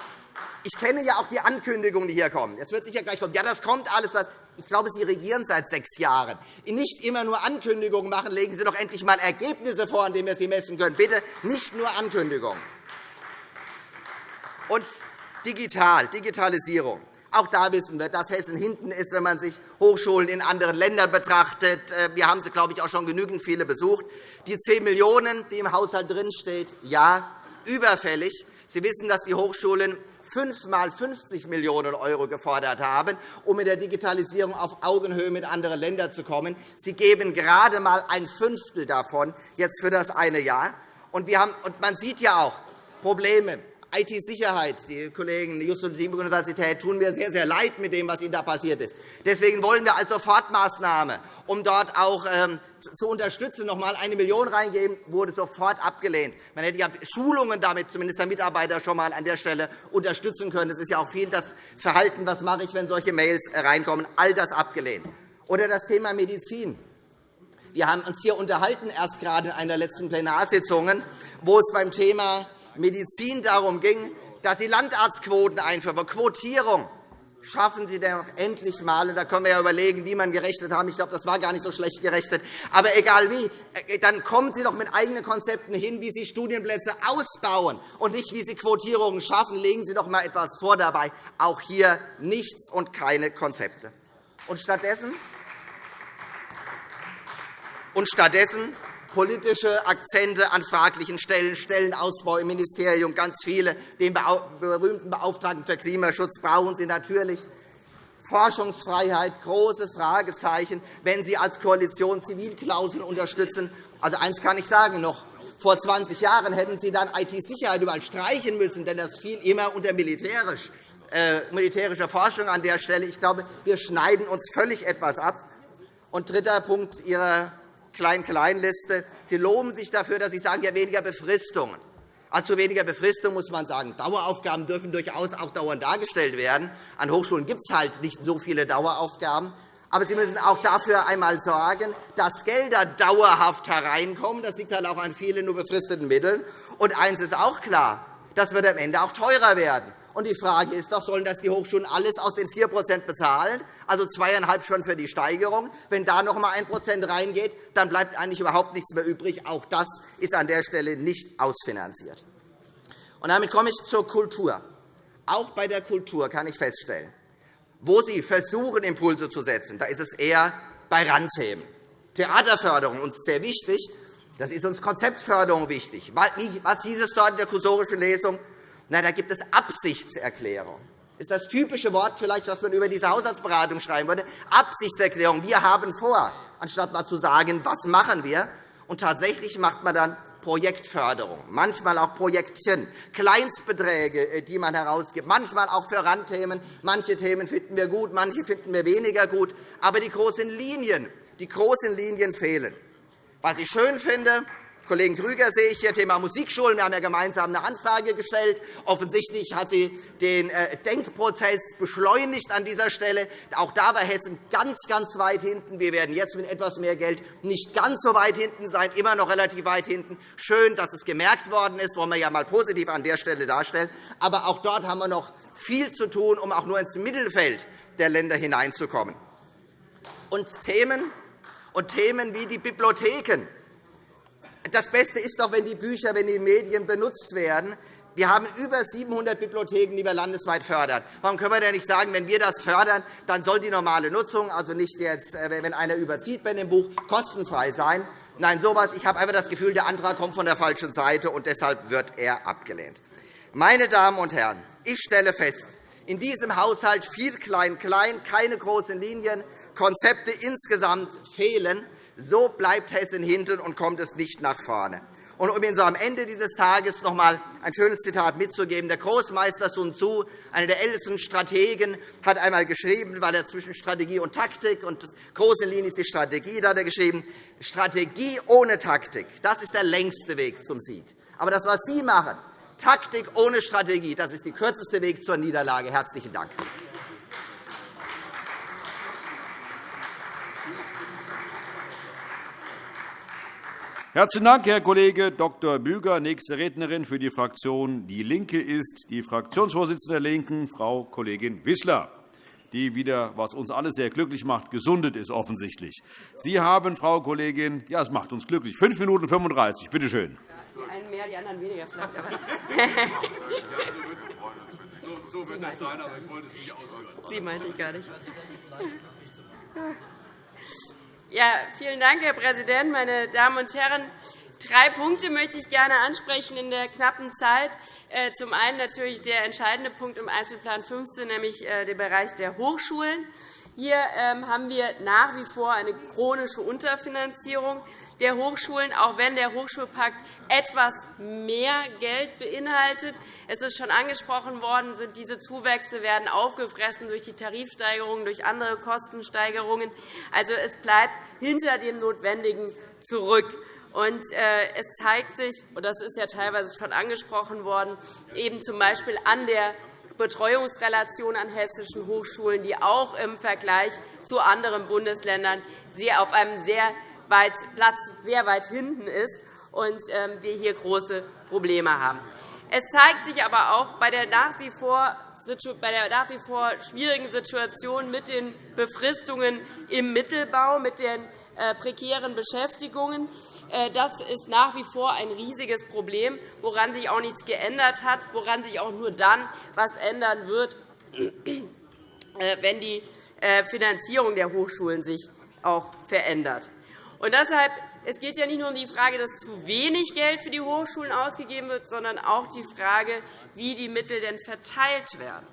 ich kenne ja auch die Ankündigungen, die hier kommen. Es wird sicher gleich kommen. Ja, das kommt alles. Ich glaube, Sie regieren seit sechs Jahren. Nicht immer nur Ankündigungen machen. Legen Sie doch endlich einmal Ergebnisse vor, an denen wir sie messen können. Bitte nicht nur Ankündigungen. Und digital, Digitalisierung. Auch da wissen wir, dass Hessen hinten ist, wenn man sich Hochschulen in anderen Ländern betrachtet. Äh, wir haben sie, glaube ich, auch schon genügend viele besucht. Die 10 Millionen €, die im Haushalt drinstehen, ja, überfällig. Sie wissen, dass die Hochschulen fünfmal 50 Millionen € gefordert haben, um in der Digitalisierung auf Augenhöhe mit anderen Ländern zu kommen. Sie geben gerade einmal ein Fünftel davon jetzt für das eine Jahr. Und man sieht ja auch Probleme IT-Sicherheit, die Kollegen der Just- und Universität tun mir sehr, sehr leid mit dem, was Ihnen da passiert ist. Deswegen wollen wir als Sofortmaßnahme, um dort auch ähm, zu unterstützen, noch einmal eine Million reingeben, wurde sofort abgelehnt. Man hätte ja Schulungen damit zumindest der Mitarbeiter schon einmal an der Stelle unterstützen können. Das ist ja auch viel das Verhalten, was mache ich, wenn solche Mails reinkommen. All das abgelehnt. Oder das Thema Medizin. Wir haben uns hier unterhalten, erst gerade in einer letzten Plenarsitzung, wo es beim Thema Medizin darum ging, dass Sie Landarztquoten einführen, Quotierung. Schaffen Sie denn endlich einmal, da können wir ja überlegen, wie man gerechnet haben. Ich glaube, das war gar nicht so schlecht gerechnet. Aber egal wie, äh, dann kommen Sie doch mit eigenen Konzepten hin, wie Sie Studienplätze ausbauen und nicht, wie Sie Quotierungen schaffen. Legen Sie doch einmal etwas vor dabei. Auch hier nichts und keine Konzepte. Und stattdessen, und stattdessen politische Akzente an fraglichen Stellen, Stellenausbau im Ministerium, ganz viele. Den berühmten Beauftragten für Klimaschutz brauchen Sie natürlich. Forschungsfreiheit, große Fragezeichen, wenn Sie als Koalition Zivilklauseln unterstützen. Also eines kann ich sagen noch. Vor 20 Jahren hätten Sie dann IT-Sicherheit überall streichen müssen, denn das fiel immer unter militärisch, äh, militärischer Forschung an der Stelle. Ich glaube, wir schneiden uns völlig etwas ab. Und dritter Punkt Ihrer Klein-Klein-Liste. Sie loben sich dafür, dass Sie sagen, ja, weniger Befristungen. Also weniger Befristung muss man sagen. Daueraufgaben dürfen durchaus auch dauernd dargestellt werden. An Hochschulen gibt es halt nicht so viele Daueraufgaben. Aber Sie müssen auch dafür einmal sorgen, dass Gelder dauerhaft hereinkommen. Das liegt halt auch an vielen nur befristeten Mitteln. Und eines ist auch klar, das wird am Ende auch teurer werden. Und die Frage ist doch, sollen das die Hochschulen alles aus den 4% bezahlen, also zweieinhalb schon für die Steigerung? Wenn da noch einmal 1% reingeht, dann bleibt eigentlich überhaupt nichts mehr übrig. Auch das ist an der Stelle nicht ausfinanziert. Und damit komme ich zur Kultur. Auch bei der Kultur kann ich feststellen, wo Sie versuchen, Impulse zu setzen, da ist es eher bei Randthemen. Theaterförderung uns sehr wichtig. Das ist uns Konzeptförderung wichtig. Was hieß es dort in der kursorischen Lesung? Na, da gibt es Absichtserklärung. Ist das typische Wort, vielleicht, was man über diese Haushaltsberatung schreiben würde. Absichtserklärung. Wir haben vor, anstatt mal zu sagen, was machen wir. Und tatsächlich macht man dann Projektförderung, manchmal auch Projektchen, Kleinstbeträge, äh, die man herausgibt, manchmal auch für Randthemen. Manche Themen finden wir gut, manche finden wir weniger gut. Aber die großen Linien, die großen Linien fehlen. Was ich schön finde, Kollegen Krüger sehe ich hier, Thema Musikschulen. Wir haben ja gemeinsam eine Anfrage gestellt. Offensichtlich hat sie den äh, Denkprozess beschleunigt an dieser Stelle. Auch da war Hessen ganz, ganz weit hinten. Wir werden jetzt mit etwas mehr Geld nicht ganz so weit hinten sein, immer noch relativ weit hinten. Schön, dass es gemerkt worden ist, wollen wir ja einmal positiv an der Stelle darstellen. Aber auch dort haben wir noch viel zu tun, um auch nur ins Mittelfeld der Länder hineinzukommen. Und Themen, und Themen wie die Bibliotheken das Beste ist doch, wenn die Bücher, wenn die Medien benutzt werden. Wir haben über 700 Bibliotheken, die wir landesweit fördern. Warum können wir denn nicht sagen, wenn wir das fördern, dann soll die normale Nutzung, also nicht jetzt, äh, wenn einer überzieht bei dem Buch, kostenfrei sein? Nein, sowas. Ich habe einfach das Gefühl, der Antrag kommt von der falschen Seite, und deshalb wird er abgelehnt. Meine Damen und Herren, ich stelle fest, in diesem Haushalt viel Klein-Klein, keine großen Linien, Konzepte insgesamt fehlen. So bleibt Hessen hinten und kommt es nicht nach vorne. Und um Ihnen so am Ende dieses Tages noch einmal ein schönes Zitat mitzugeben, der Großmeister Sun Tzu, einer der ältesten Strategen, hat einmal geschrieben, weil er zwischen Strategie und Taktik und große Linie ist die Strategie, da hat er geschrieben, Strategie ohne Taktik, das ist der längste Weg zum Sieg. Aber das, was Sie machen, Taktik ohne Strategie, das ist der kürzeste Weg zur Niederlage. Herzlichen Dank. Herzlichen Dank, Herr Kollege Dr. Büger. Nächste Rednerin für die Fraktion DIE LINKE ist die Fraktionsvorsitzende der LINKEN, Frau Kollegin Wissler, die wieder, was uns alle sehr glücklich macht, gesundet ist offensichtlich. Sie haben, Frau Kollegin, ja, es macht uns glücklich, 5 Minuten 35. Bitte schön. Die einen mehr, die anderen weniger vielleicht. so wird das sein, aber ich wollte es nicht ausführen. Sie meinte ich gar nicht. Ja, vielen Dank, Herr Präsident, meine Damen und Herren! Drei Punkte möchte ich gerne ansprechen in der knappen Zeit. Äh, zum einen natürlich der entscheidende Punkt im Einzelplan 15, nämlich äh, der Bereich der Hochschulen. Hier ähm, haben wir nach wie vor eine chronische Unterfinanzierung der Hochschulen, auch wenn der Hochschulpakt etwas mehr Geld beinhaltet. Es ist schon angesprochen worden, diese Zuwächse werden aufgefressen durch die Tarifsteigerungen, durch andere Kostensteigerungen. Also, es bleibt hinter dem Notwendigen zurück. Und, äh, es zeigt sich, und das ist ja teilweise schon angesprochen worden, eben z. B. an der Betreuungsrelation an hessischen Hochschulen, die auch im Vergleich zu anderen Bundesländern auf einem sehr weit, Platz sehr weit hinten ist und ähm, wir hier große Probleme haben. Es zeigt sich aber auch bei der nach wie vor bei der nach wie vor schwierigen Situation mit den Befristungen im Mittelbau, mit den äh, prekären Beschäftigungen. Äh, das ist nach wie vor ein riesiges Problem, woran sich auch nichts geändert hat, woran sich auch nur dann etwas ändern wird, äh, wenn die Finanzierung der Hochschulen sich auch verändert. Und deshalb es geht ja nicht nur um die Frage, dass zu wenig Geld für die Hochschulen ausgegeben wird, sondern auch die Frage, wie die Mittel denn verteilt werden.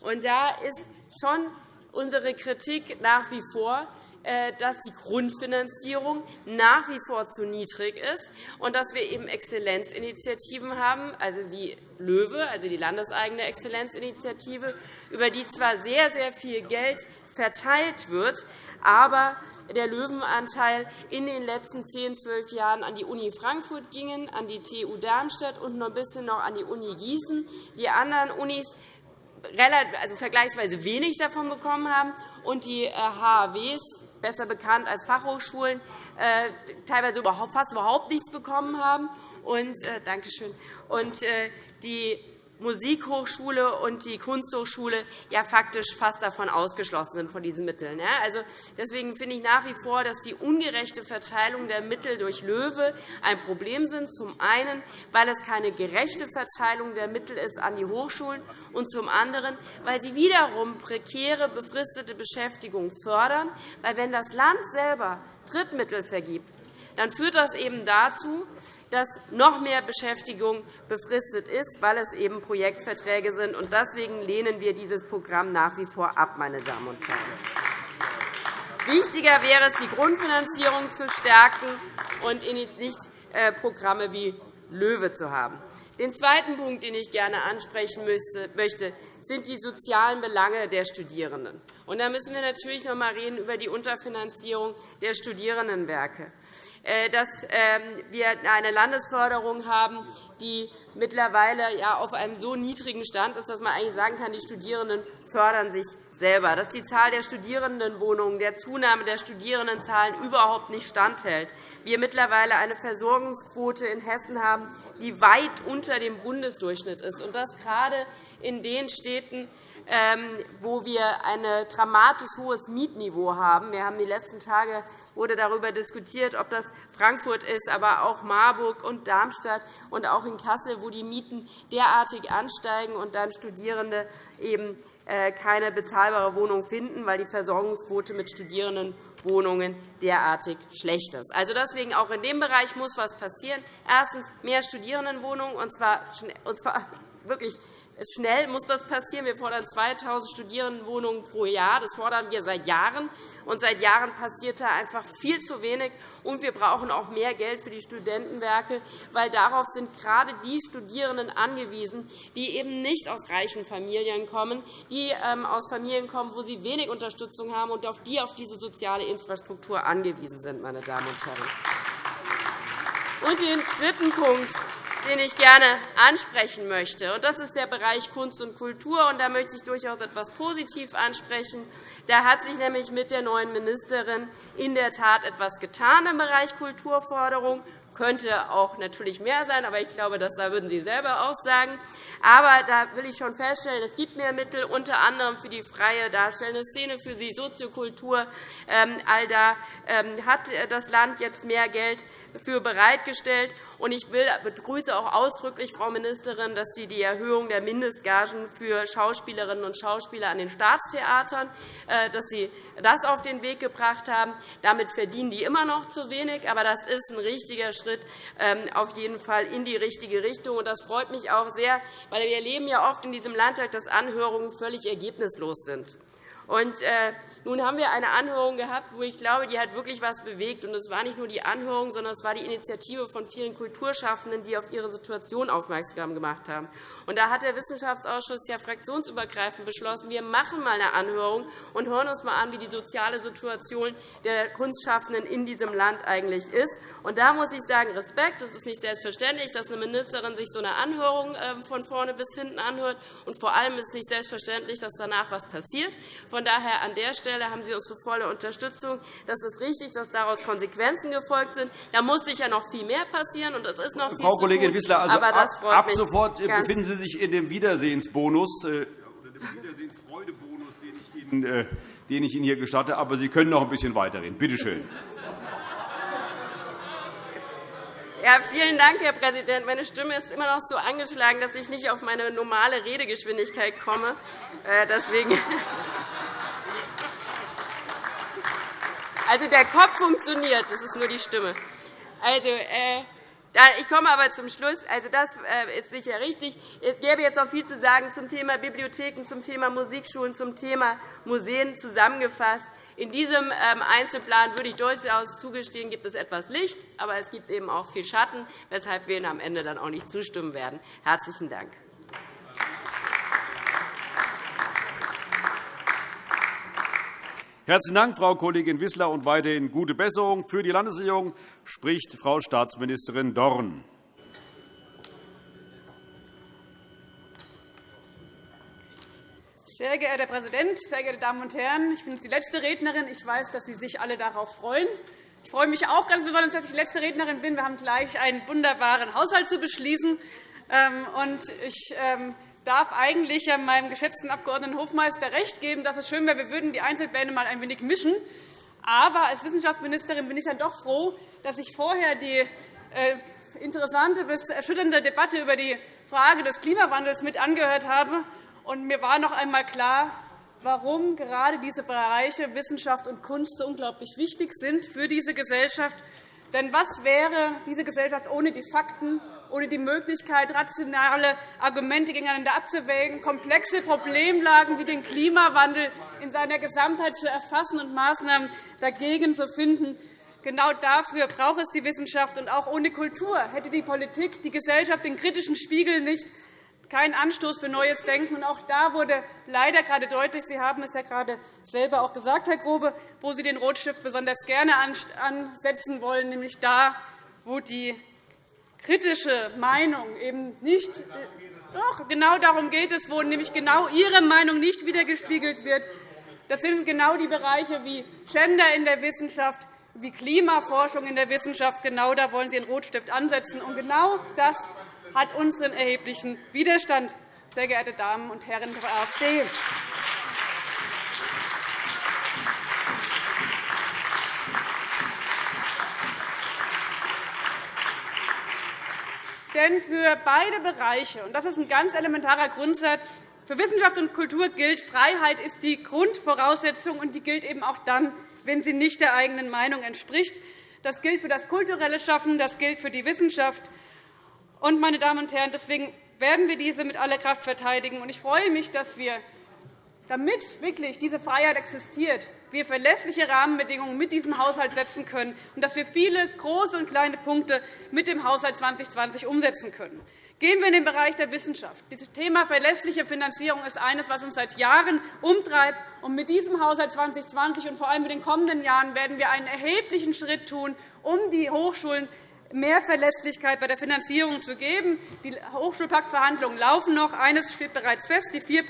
Und da ist schon unsere Kritik nach wie vor, äh, dass die Grundfinanzierung nach wie vor zu niedrig ist und dass wir eben Exzellenzinitiativen haben, also die LOEWE, also die landeseigene Exzellenzinitiative, über die zwar sehr, sehr viel Geld verteilt wird, aber der Löwenanteil in den letzten 10, 12 Jahren an die Uni Frankfurt gingen, an die TU Darmstadt und noch ein bisschen noch an die Uni Gießen. Die anderen Unis also vergleichsweise wenig davon bekommen haben und die HAWs, äh, besser bekannt als Fachhochschulen, äh, teilweise fast überhaupt nichts bekommen haben. Und, äh, Dankeschön. Und die Musikhochschule und die Kunsthochschule ja faktisch fast davon ausgeschlossen sind von diesen Mitteln. Also, deswegen finde ich nach wie vor, dass die ungerechte Verteilung der Mittel durch LOEWE ein Problem sind. Zum einen, weil es keine gerechte Verteilung der Mittel ist an die Hochschulen und zum anderen, weil sie wiederum prekäre, befristete Beschäftigung fördern. Weil, wenn das Land selber Drittmittel vergibt, dann führt das eben dazu, dass noch mehr Beschäftigung befristet ist, weil es eben Projektverträge sind. Deswegen lehnen wir dieses Programm nach wie vor ab. Meine Damen und Herren. Wichtiger wäre es, die Grundfinanzierung zu stärken und nicht äh, Programme wie LOEWE zu haben. Den zweiten Punkt, den ich gerne ansprechen möchte, sind die sozialen Belange der Studierenden. da müssen wir natürlich noch einmal über die Unterfinanzierung der Studierendenwerke äh, dass ähm, wir eine Landesförderung haben, die mittlerweile auf einem so niedrigen Stand ist, dass man eigentlich sagen kann, die Studierenden fördern sich selber, dass die Zahl der Studierendenwohnungen der Zunahme der Studierendenzahlen überhaupt nicht standhält. Wir mittlerweile eine Versorgungsquote in Hessen haben, die weit unter dem Bundesdurchschnitt ist, und das gerade in den Städten, ähm, wo wir ein dramatisch hohes Mietniveau haben. Wir haben die letzten Tage wurde darüber diskutiert, ob das Frankfurt ist, aber auch Marburg und Darmstadt und auch in Kassel, wo die Mieten derartig ansteigen und dann Studierende eben keine bezahlbare Wohnung finden, weil die Versorgungsquote mit Studierendenwohnungen derartig schlecht ist. Also deswegen auch in dem Bereich muss etwas passieren. Erstens mehr Studierendenwohnungen, und zwar wirklich Schnell muss das passieren. Wir fordern 2.000 Studierendenwohnungen pro Jahr. Das fordern wir seit Jahren. Und seit Jahren passiert da einfach viel zu wenig. Und wir brauchen auch mehr Geld für die Studentenwerke, weil darauf sind gerade die Studierenden angewiesen, die eben nicht aus reichen Familien kommen, die ähm, aus Familien kommen, wo sie wenig Unterstützung haben und auf die auf diese soziale Infrastruktur angewiesen sind. Meine Damen und Herren. Und den dritten Punkt, den ich gerne ansprechen möchte. Das ist der Bereich Kunst und Kultur. Da möchte ich durchaus etwas positiv ansprechen. Da hat sich nämlich mit der neuen Ministerin in der Tat etwas getan im Bereich Kulturförderung. Könnte auch natürlich mehr sein, aber ich glaube, das würden Sie selber auch sagen. Aber da will ich schon feststellen, es gibt mehr Mittel, unter anderem für die freie darstellende Szene, für die Soziokultur. Ähm, all da ähm, hat das Land jetzt mehr Geld für bereitgestellt. Ich begrüße auch ausdrücklich, Frau Ministerin, dass Sie die Erhöhung der Mindestgagen für Schauspielerinnen und Schauspieler an den Staatstheatern äh, dass Sie das auf den Weg gebracht haben. Damit verdienen die immer noch zu wenig, aber das ist ein richtiger Schritt ähm, auf jeden Fall in die richtige Richtung. Das freut mich auch sehr, weil wir erleben ja oft in diesem Landtag, dass Anhörungen völlig ergebnislos sind. Und, äh, nun haben wir eine Anhörung gehabt, wo ich glaube, die hat wirklich etwas bewegt. Und es war nicht nur die Anhörung, sondern es war die Initiative von vielen Kulturschaffenden, die auf ihre Situation aufmerksam gemacht haben. Und da hat der Wissenschaftsausschuss ja fraktionsübergreifend beschlossen, wir machen einmal eine Anhörung und hören uns einmal an, wie die soziale Situation der Kunstschaffenden in diesem Land eigentlich ist. Und da muss ich sagen, Respekt. Es ist nicht selbstverständlich, dass eine Ministerin sich so eine Anhörung ähm, von vorne bis hinten anhört. Und vor allem ist es nicht selbstverständlich, dass danach etwas passiert. Von daher an der Stelle haben Sie unsere volle Unterstützung. Das ist richtig, dass daraus Konsequenzen gefolgt sind. Da muss sicher noch viel mehr passieren, und es ist noch viel Frau Kollegin Wissler, also aber das ab, ab sofort befinden Sie sich in dem Wiedersehensbonus äh, oder dem Wiedersehensfreudebonus, den ich Ihnen äh, den ich Ihnen hier gestatte. Aber Sie können noch ein bisschen weiterreden. Bitte schön. Ja, vielen Dank, Herr Präsident. Meine Stimme ist immer noch so angeschlagen, dass ich nicht auf meine normale Redegeschwindigkeit komme. Äh, deswegen also, der Kopf funktioniert, das ist nur die Stimme. Also, äh, ich komme aber zum Schluss. Also, das äh, ist sicher richtig. Es gäbe jetzt auch viel zu sagen zum Thema Bibliotheken, zum Thema Musikschulen, zum Thema Museen zusammengefasst. In diesem ähm, Einzelplan würde ich durchaus zugestehen, gibt es etwas Licht, aber es gibt eben auch viel Schatten, weshalb wir Ihnen am Ende dann auch nicht zustimmen werden. – Herzlichen Dank. Herzlichen Dank, Frau Kollegin Wissler, und weiterhin gute Besserung. Für die Landesregierung spricht Frau Staatsministerin Dorn. Sehr geehrter Herr Präsident, sehr geehrte Damen und Herren! Ich bin die letzte Rednerin. Ich weiß, dass Sie sich alle darauf freuen. Ich freue mich auch ganz besonders, dass ich die letzte Rednerin bin. Wir haben gleich einen wunderbaren Haushalt zu beschließen. Ähm, ich ähm, darf eigentlich meinem geschätzten Abg. Hofmeister recht geben, dass es schön wäre, wir würden die Einzelpläne mal ein wenig mischen. Aber als Wissenschaftsministerin bin ich dann doch froh, dass ich vorher die äh, interessante bis erschütternde Debatte über die Frage des Klimawandels mit angehört habe und mir war noch einmal klar, warum gerade diese Bereiche Wissenschaft und Kunst so unglaublich wichtig sind für diese Gesellschaft. Denn was wäre diese Gesellschaft ohne die Fakten, ohne die Möglichkeit, rationale Argumente gegeneinander abzuwägen, komplexe Problemlagen wie den Klimawandel in seiner Gesamtheit zu erfassen und Maßnahmen dagegen zu finden? Genau dafür braucht es die Wissenschaft. Und auch ohne Kultur hätte die Politik die Gesellschaft den kritischen Spiegel nicht kein Anstoß für neues Denken. Und auch da wurde leider gerade deutlich, Sie haben es ja gerade selber auch gesagt, Herr Grobe, wo Sie den Rotstift besonders gerne ansetzen wollen, nämlich da, wo die kritische Meinung eben nicht doch, genau darum geht es, wo nämlich genau Ihre Meinung nicht wiedergespiegelt wird. Das sind genau die Bereiche wie Gender in der Wissenschaft, wie Klimaforschung in der Wissenschaft. Genau da wollen Sie den Rotstift ansetzen. Und genau das hat unseren erheblichen Widerstand, sehr geehrte Damen und Herren der AfD. Denn für beide Bereiche, und das ist ein ganz elementarer Grundsatz, für Wissenschaft und Kultur gilt, Freiheit ist die Grundvoraussetzung, und die gilt eben auch dann, wenn sie nicht der eigenen Meinung entspricht. Das gilt für das kulturelle Schaffen, das gilt für die Wissenschaft. Und, meine Damen und Herren, deswegen werden wir diese mit aller Kraft verteidigen. Ich freue mich, dass wir, damit wirklich diese Freiheit existiert, wir verlässliche Rahmenbedingungen mit diesem Haushalt setzen können und dass wir viele große und kleine Punkte mit dem Haushalt 2020 umsetzen können. Gehen wir in den Bereich der Wissenschaft. Das Thema verlässliche Finanzierung ist eines, was uns seit Jahren umtreibt. Und mit diesem Haushalt 2020 und vor allem in den kommenden Jahren werden wir einen erheblichen Schritt tun, um die Hochschulen mehr Verlässlichkeit bei der Finanzierung zu geben. Die Hochschulpaktverhandlungen laufen noch. Eines steht bereits fest, die 4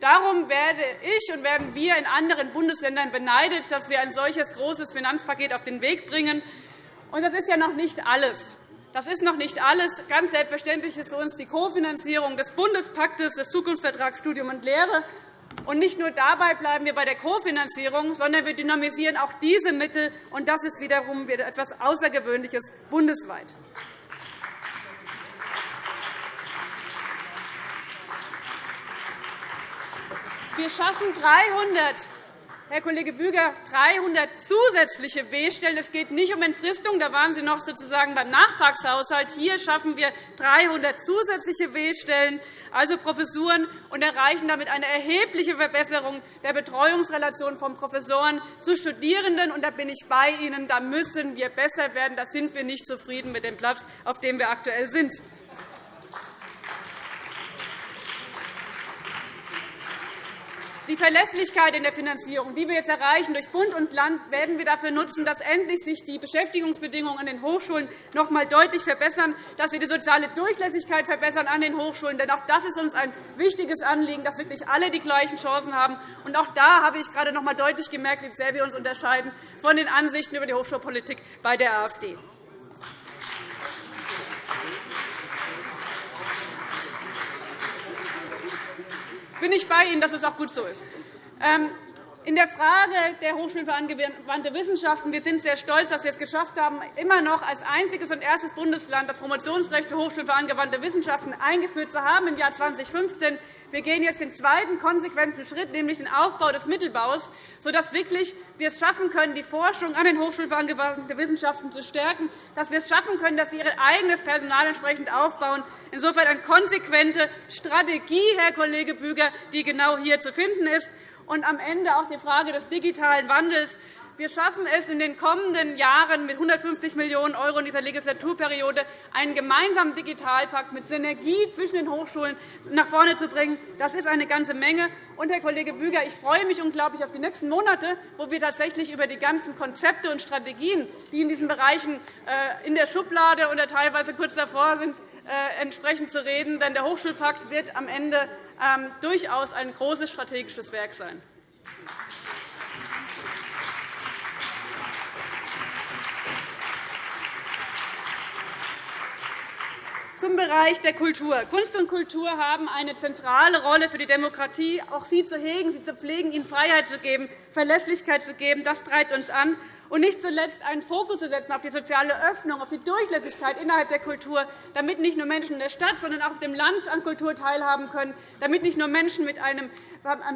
Darum werde ich und werden wir in anderen Bundesländern beneidet, dass wir ein solches großes Finanzpaket auf den Weg bringen. Und das ist ja noch nicht alles. Das ist noch nicht alles. Ganz selbstverständlich ist für uns die Kofinanzierung des Bundespaktes des Zukunftsvertrags Studium und Lehre und nicht nur dabei bleiben wir bei der Kofinanzierung, sondern wir dynamisieren auch diese Mittel. Und das ist wiederum etwas Außergewöhnliches bundesweit. Wir schaffen 300 Herr Kollege Büger, 300 zusätzliche W-Stellen. Es geht nicht um Entfristung. Da waren Sie noch sozusagen beim Nachtragshaushalt. Hier schaffen wir 300 zusätzliche W-Stellen, also Professuren, und erreichen damit eine erhebliche Verbesserung der Betreuungsrelation von Professoren zu Studierenden. Und da bin ich bei Ihnen. Da müssen wir besser werden. Da sind wir nicht zufrieden mit dem Platz, auf dem wir aktuell sind. Die Verlässlichkeit in der Finanzierung, die wir jetzt erreichen durch Bund und Land, werden wir dafür nutzen, dass endlich sich die Beschäftigungsbedingungen an den Hochschulen noch einmal deutlich verbessern, dass wir die soziale Durchlässigkeit verbessern an den Hochschulen. Denn auch das ist uns ein wichtiges Anliegen, dass wirklich alle die gleichen Chancen haben. Und auch da habe ich gerade noch einmal deutlich gemerkt, wie sehr wir uns unterscheiden von den Ansichten über die Hochschulpolitik bei der AfD. Bin ich bei Ihnen, dass es auch gut so ist. In der Frage der Hochschulen für angewandte Wissenschaften wir sind sehr stolz, dass wir es geschafft haben, immer noch als einziges und erstes Bundesland das Promotionsrecht für Hochschulen für angewandte Wissenschaften eingeführt zu haben im Jahr 2015. Wir gehen jetzt den zweiten konsequenten Schritt, nämlich den Aufbau des Mittelbaus, sodass wirklich wir es schaffen können, die Forschung an den Hochschulen für angewandte Wissenschaften zu stärken, dass wir es schaffen können, dass sie ihr eigenes Personal entsprechend aufbauen. Insofern eine konsequente Strategie, Herr Kollege Büger, die genau hier zu finden ist und am Ende auch die Frage des digitalen Wandels. Wir schaffen es in den kommenden Jahren mit 150 Millionen € in dieser Legislaturperiode, einen gemeinsamen Digitalpakt mit Synergie zwischen den Hochschulen nach vorne zu bringen. Das ist eine ganze Menge. Und, Herr Kollege Büger, ich freue mich unglaublich auf die nächsten Monate, wo wir tatsächlich über die ganzen Konzepte und Strategien, die in diesen Bereichen äh, in der Schublade oder teilweise kurz davor sind, entsprechend zu reden. Denn der Hochschulpakt wird am Ende ähm, durchaus ein großes strategisches Werk sein. Zum Bereich der Kultur. Kunst und Kultur haben eine zentrale Rolle für die Demokratie. Auch sie zu hegen, sie zu pflegen, ihnen Freiheit zu geben, Verlässlichkeit zu geben, das treibt uns an und nicht zuletzt einen Fokus zu setzen auf die soziale Öffnung, auf die Durchlässigkeit innerhalb der Kultur, damit nicht nur Menschen in der Stadt, sondern auch auf dem Land an Kultur teilhaben können, damit nicht nur Menschen mit einem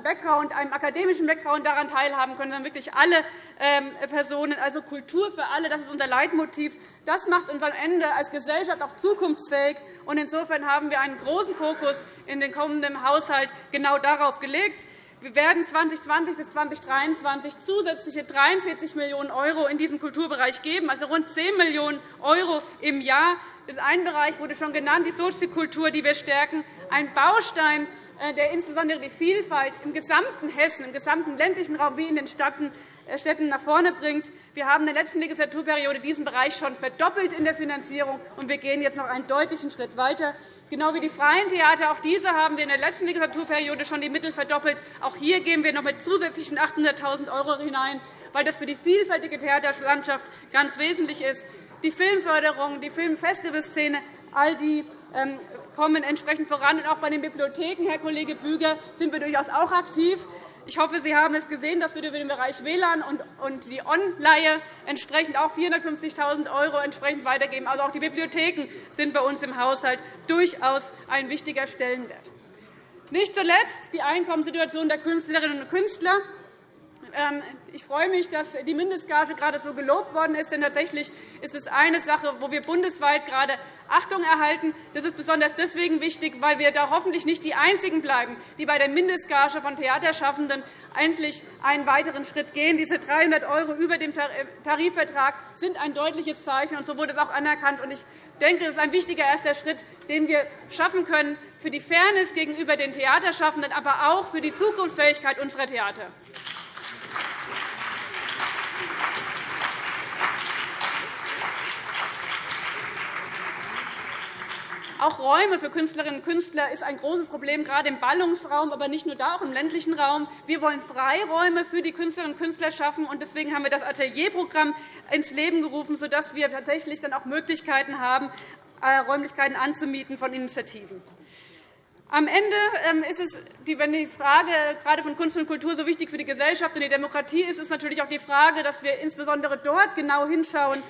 Background, einem akademischen Background daran teilhaben können, sondern wirklich alle ähm, Personen. Also Kultur für alle, das ist unser Leitmotiv. Das macht uns am Ende als Gesellschaft auch zukunftsfähig. Insofern haben wir einen großen Fokus in den kommenden Haushalt genau darauf gelegt. Wir werden 2020 bis 2023 zusätzliche 43 Millionen € in diesem Kulturbereich geben, also rund 10 Millionen € im Jahr. Das ein Bereich wurde schon genannt, die Soziokultur, die wir stärken, ein Baustein, äh, der insbesondere die Vielfalt im gesamten Hessen, im gesamten ländlichen Raum wie in den äh, Städten nach vorne bringt. Wir haben in der letzten Legislaturperiode diesen Bereich schon verdoppelt in der Finanzierung, und wir gehen jetzt noch einen deutlichen Schritt weiter. Genau wie die freien Theater. Auch diese haben wir in der letzten Legislaturperiode schon die Mittel verdoppelt. Auch hier gehen wir noch mit zusätzlichen 800.000 € hinein, weil das für die vielfältige Theaterlandschaft ganz wesentlich ist. Die Filmförderung, die Filmfestivalszene, all die ähm, kommen entsprechend voran. auch bei den Bibliotheken, Herr Kollege Büger, sind wir durchaus auch aktiv. Ich hoffe, Sie haben es gesehen, dass wir über den Bereich WLAN und die On-Leihe entsprechend auch 450.000 € entsprechend weitergeben. Also auch die Bibliotheken sind bei uns im Haushalt durchaus ein wichtiger Stellenwert. Nicht zuletzt die Einkommenssituation der Künstlerinnen und Künstler. Ähm, ich freue mich, dass die Mindestgage gerade so gelobt worden ist. Denn tatsächlich ist es eine Sache, wo wir bundesweit gerade Achtung erhalten. Das ist besonders deswegen wichtig, weil wir da hoffentlich nicht die Einzigen bleiben, die bei der Mindestgage von Theaterschaffenden endlich einen weiteren Schritt gehen. Diese 300 € über dem Tarifvertrag sind ein deutliches Zeichen, und so wurde es auch anerkannt. Ich denke, es ist ein wichtiger erster Schritt, den wir schaffen können für die Fairness gegenüber den Theaterschaffenden, aber auch für die Zukunftsfähigkeit unserer Theater. Auch Räume für Künstlerinnen und Künstler ist ein großes Problem, gerade im Ballungsraum, aber nicht nur da, auch im ländlichen Raum. Wir wollen Freiräume für die Künstlerinnen und Künstler schaffen. und Deswegen haben wir das Atelierprogramm ins Leben gerufen, sodass wir tatsächlich dann auch Möglichkeiten haben, äh, Räumlichkeiten anzumieten von Initiativen. Am Ende ähm, ist es, wenn die Frage gerade von Kunst und Kultur so wichtig für die Gesellschaft und die Demokratie ist, ist natürlich auch die Frage, dass wir insbesondere dort genau hinschauen,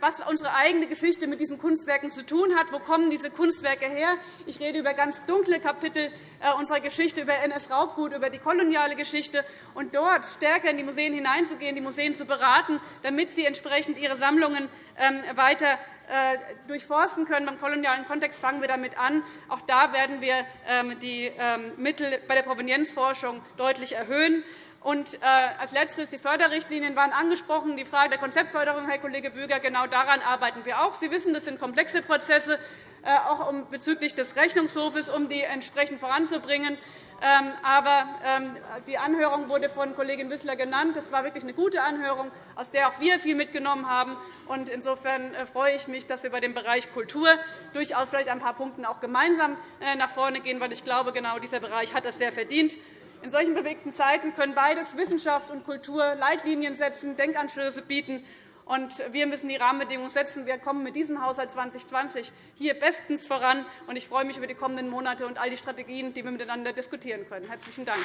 was unsere eigene Geschichte mit diesen Kunstwerken zu tun hat. Wo kommen diese Kunstwerke her? Ich rede über ganz dunkle Kapitel äh, unserer Geschichte, über NS-Raubgut, über die koloniale Geschichte, und dort stärker in die Museen hineinzugehen, die Museen zu beraten, damit sie entsprechend ihre Sammlungen ähm, weiter äh, durchforsten können. Beim kolonialen Kontext fangen wir damit an. Auch da werden wir ähm, die ähm, Mittel bei der Provenienzforschung deutlich erhöhen. Und äh, als Letztes die Förderrichtlinien waren angesprochen. Die Frage der Konzeptförderung, Herr Kollege Büger, genau daran arbeiten wir auch. Sie wissen, das sind komplexe Prozesse, äh, auch bezüglich des Rechnungshofes, um die entsprechend voranzubringen. Ähm, aber ähm, die Anhörung wurde von Kollegin Wissler genannt. Das war wirklich eine gute Anhörung, aus der auch wir viel mitgenommen haben. Insofern freue ich mich, dass wir bei dem Bereich Kultur durchaus vielleicht ein paar Punkten auch gemeinsam nach vorne gehen, weil ich glaube, genau dieser Bereich hat das sehr verdient. In solchen bewegten Zeiten können beides Wissenschaft und Kultur Leitlinien setzen, Denkanstöße bieten. Und wir müssen die Rahmenbedingungen setzen. Wir kommen mit diesem Haushalt 2020 hier bestens voran. Und ich freue mich über die kommenden Monate und all die Strategien, die wir miteinander diskutieren können. – Herzlichen Dank.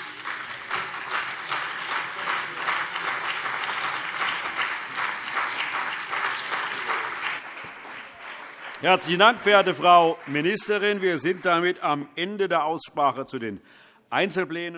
Herzlichen Dank, verehrte Frau Ministerin. Wir sind damit am Ende der Aussprache zu den Einzelplänen.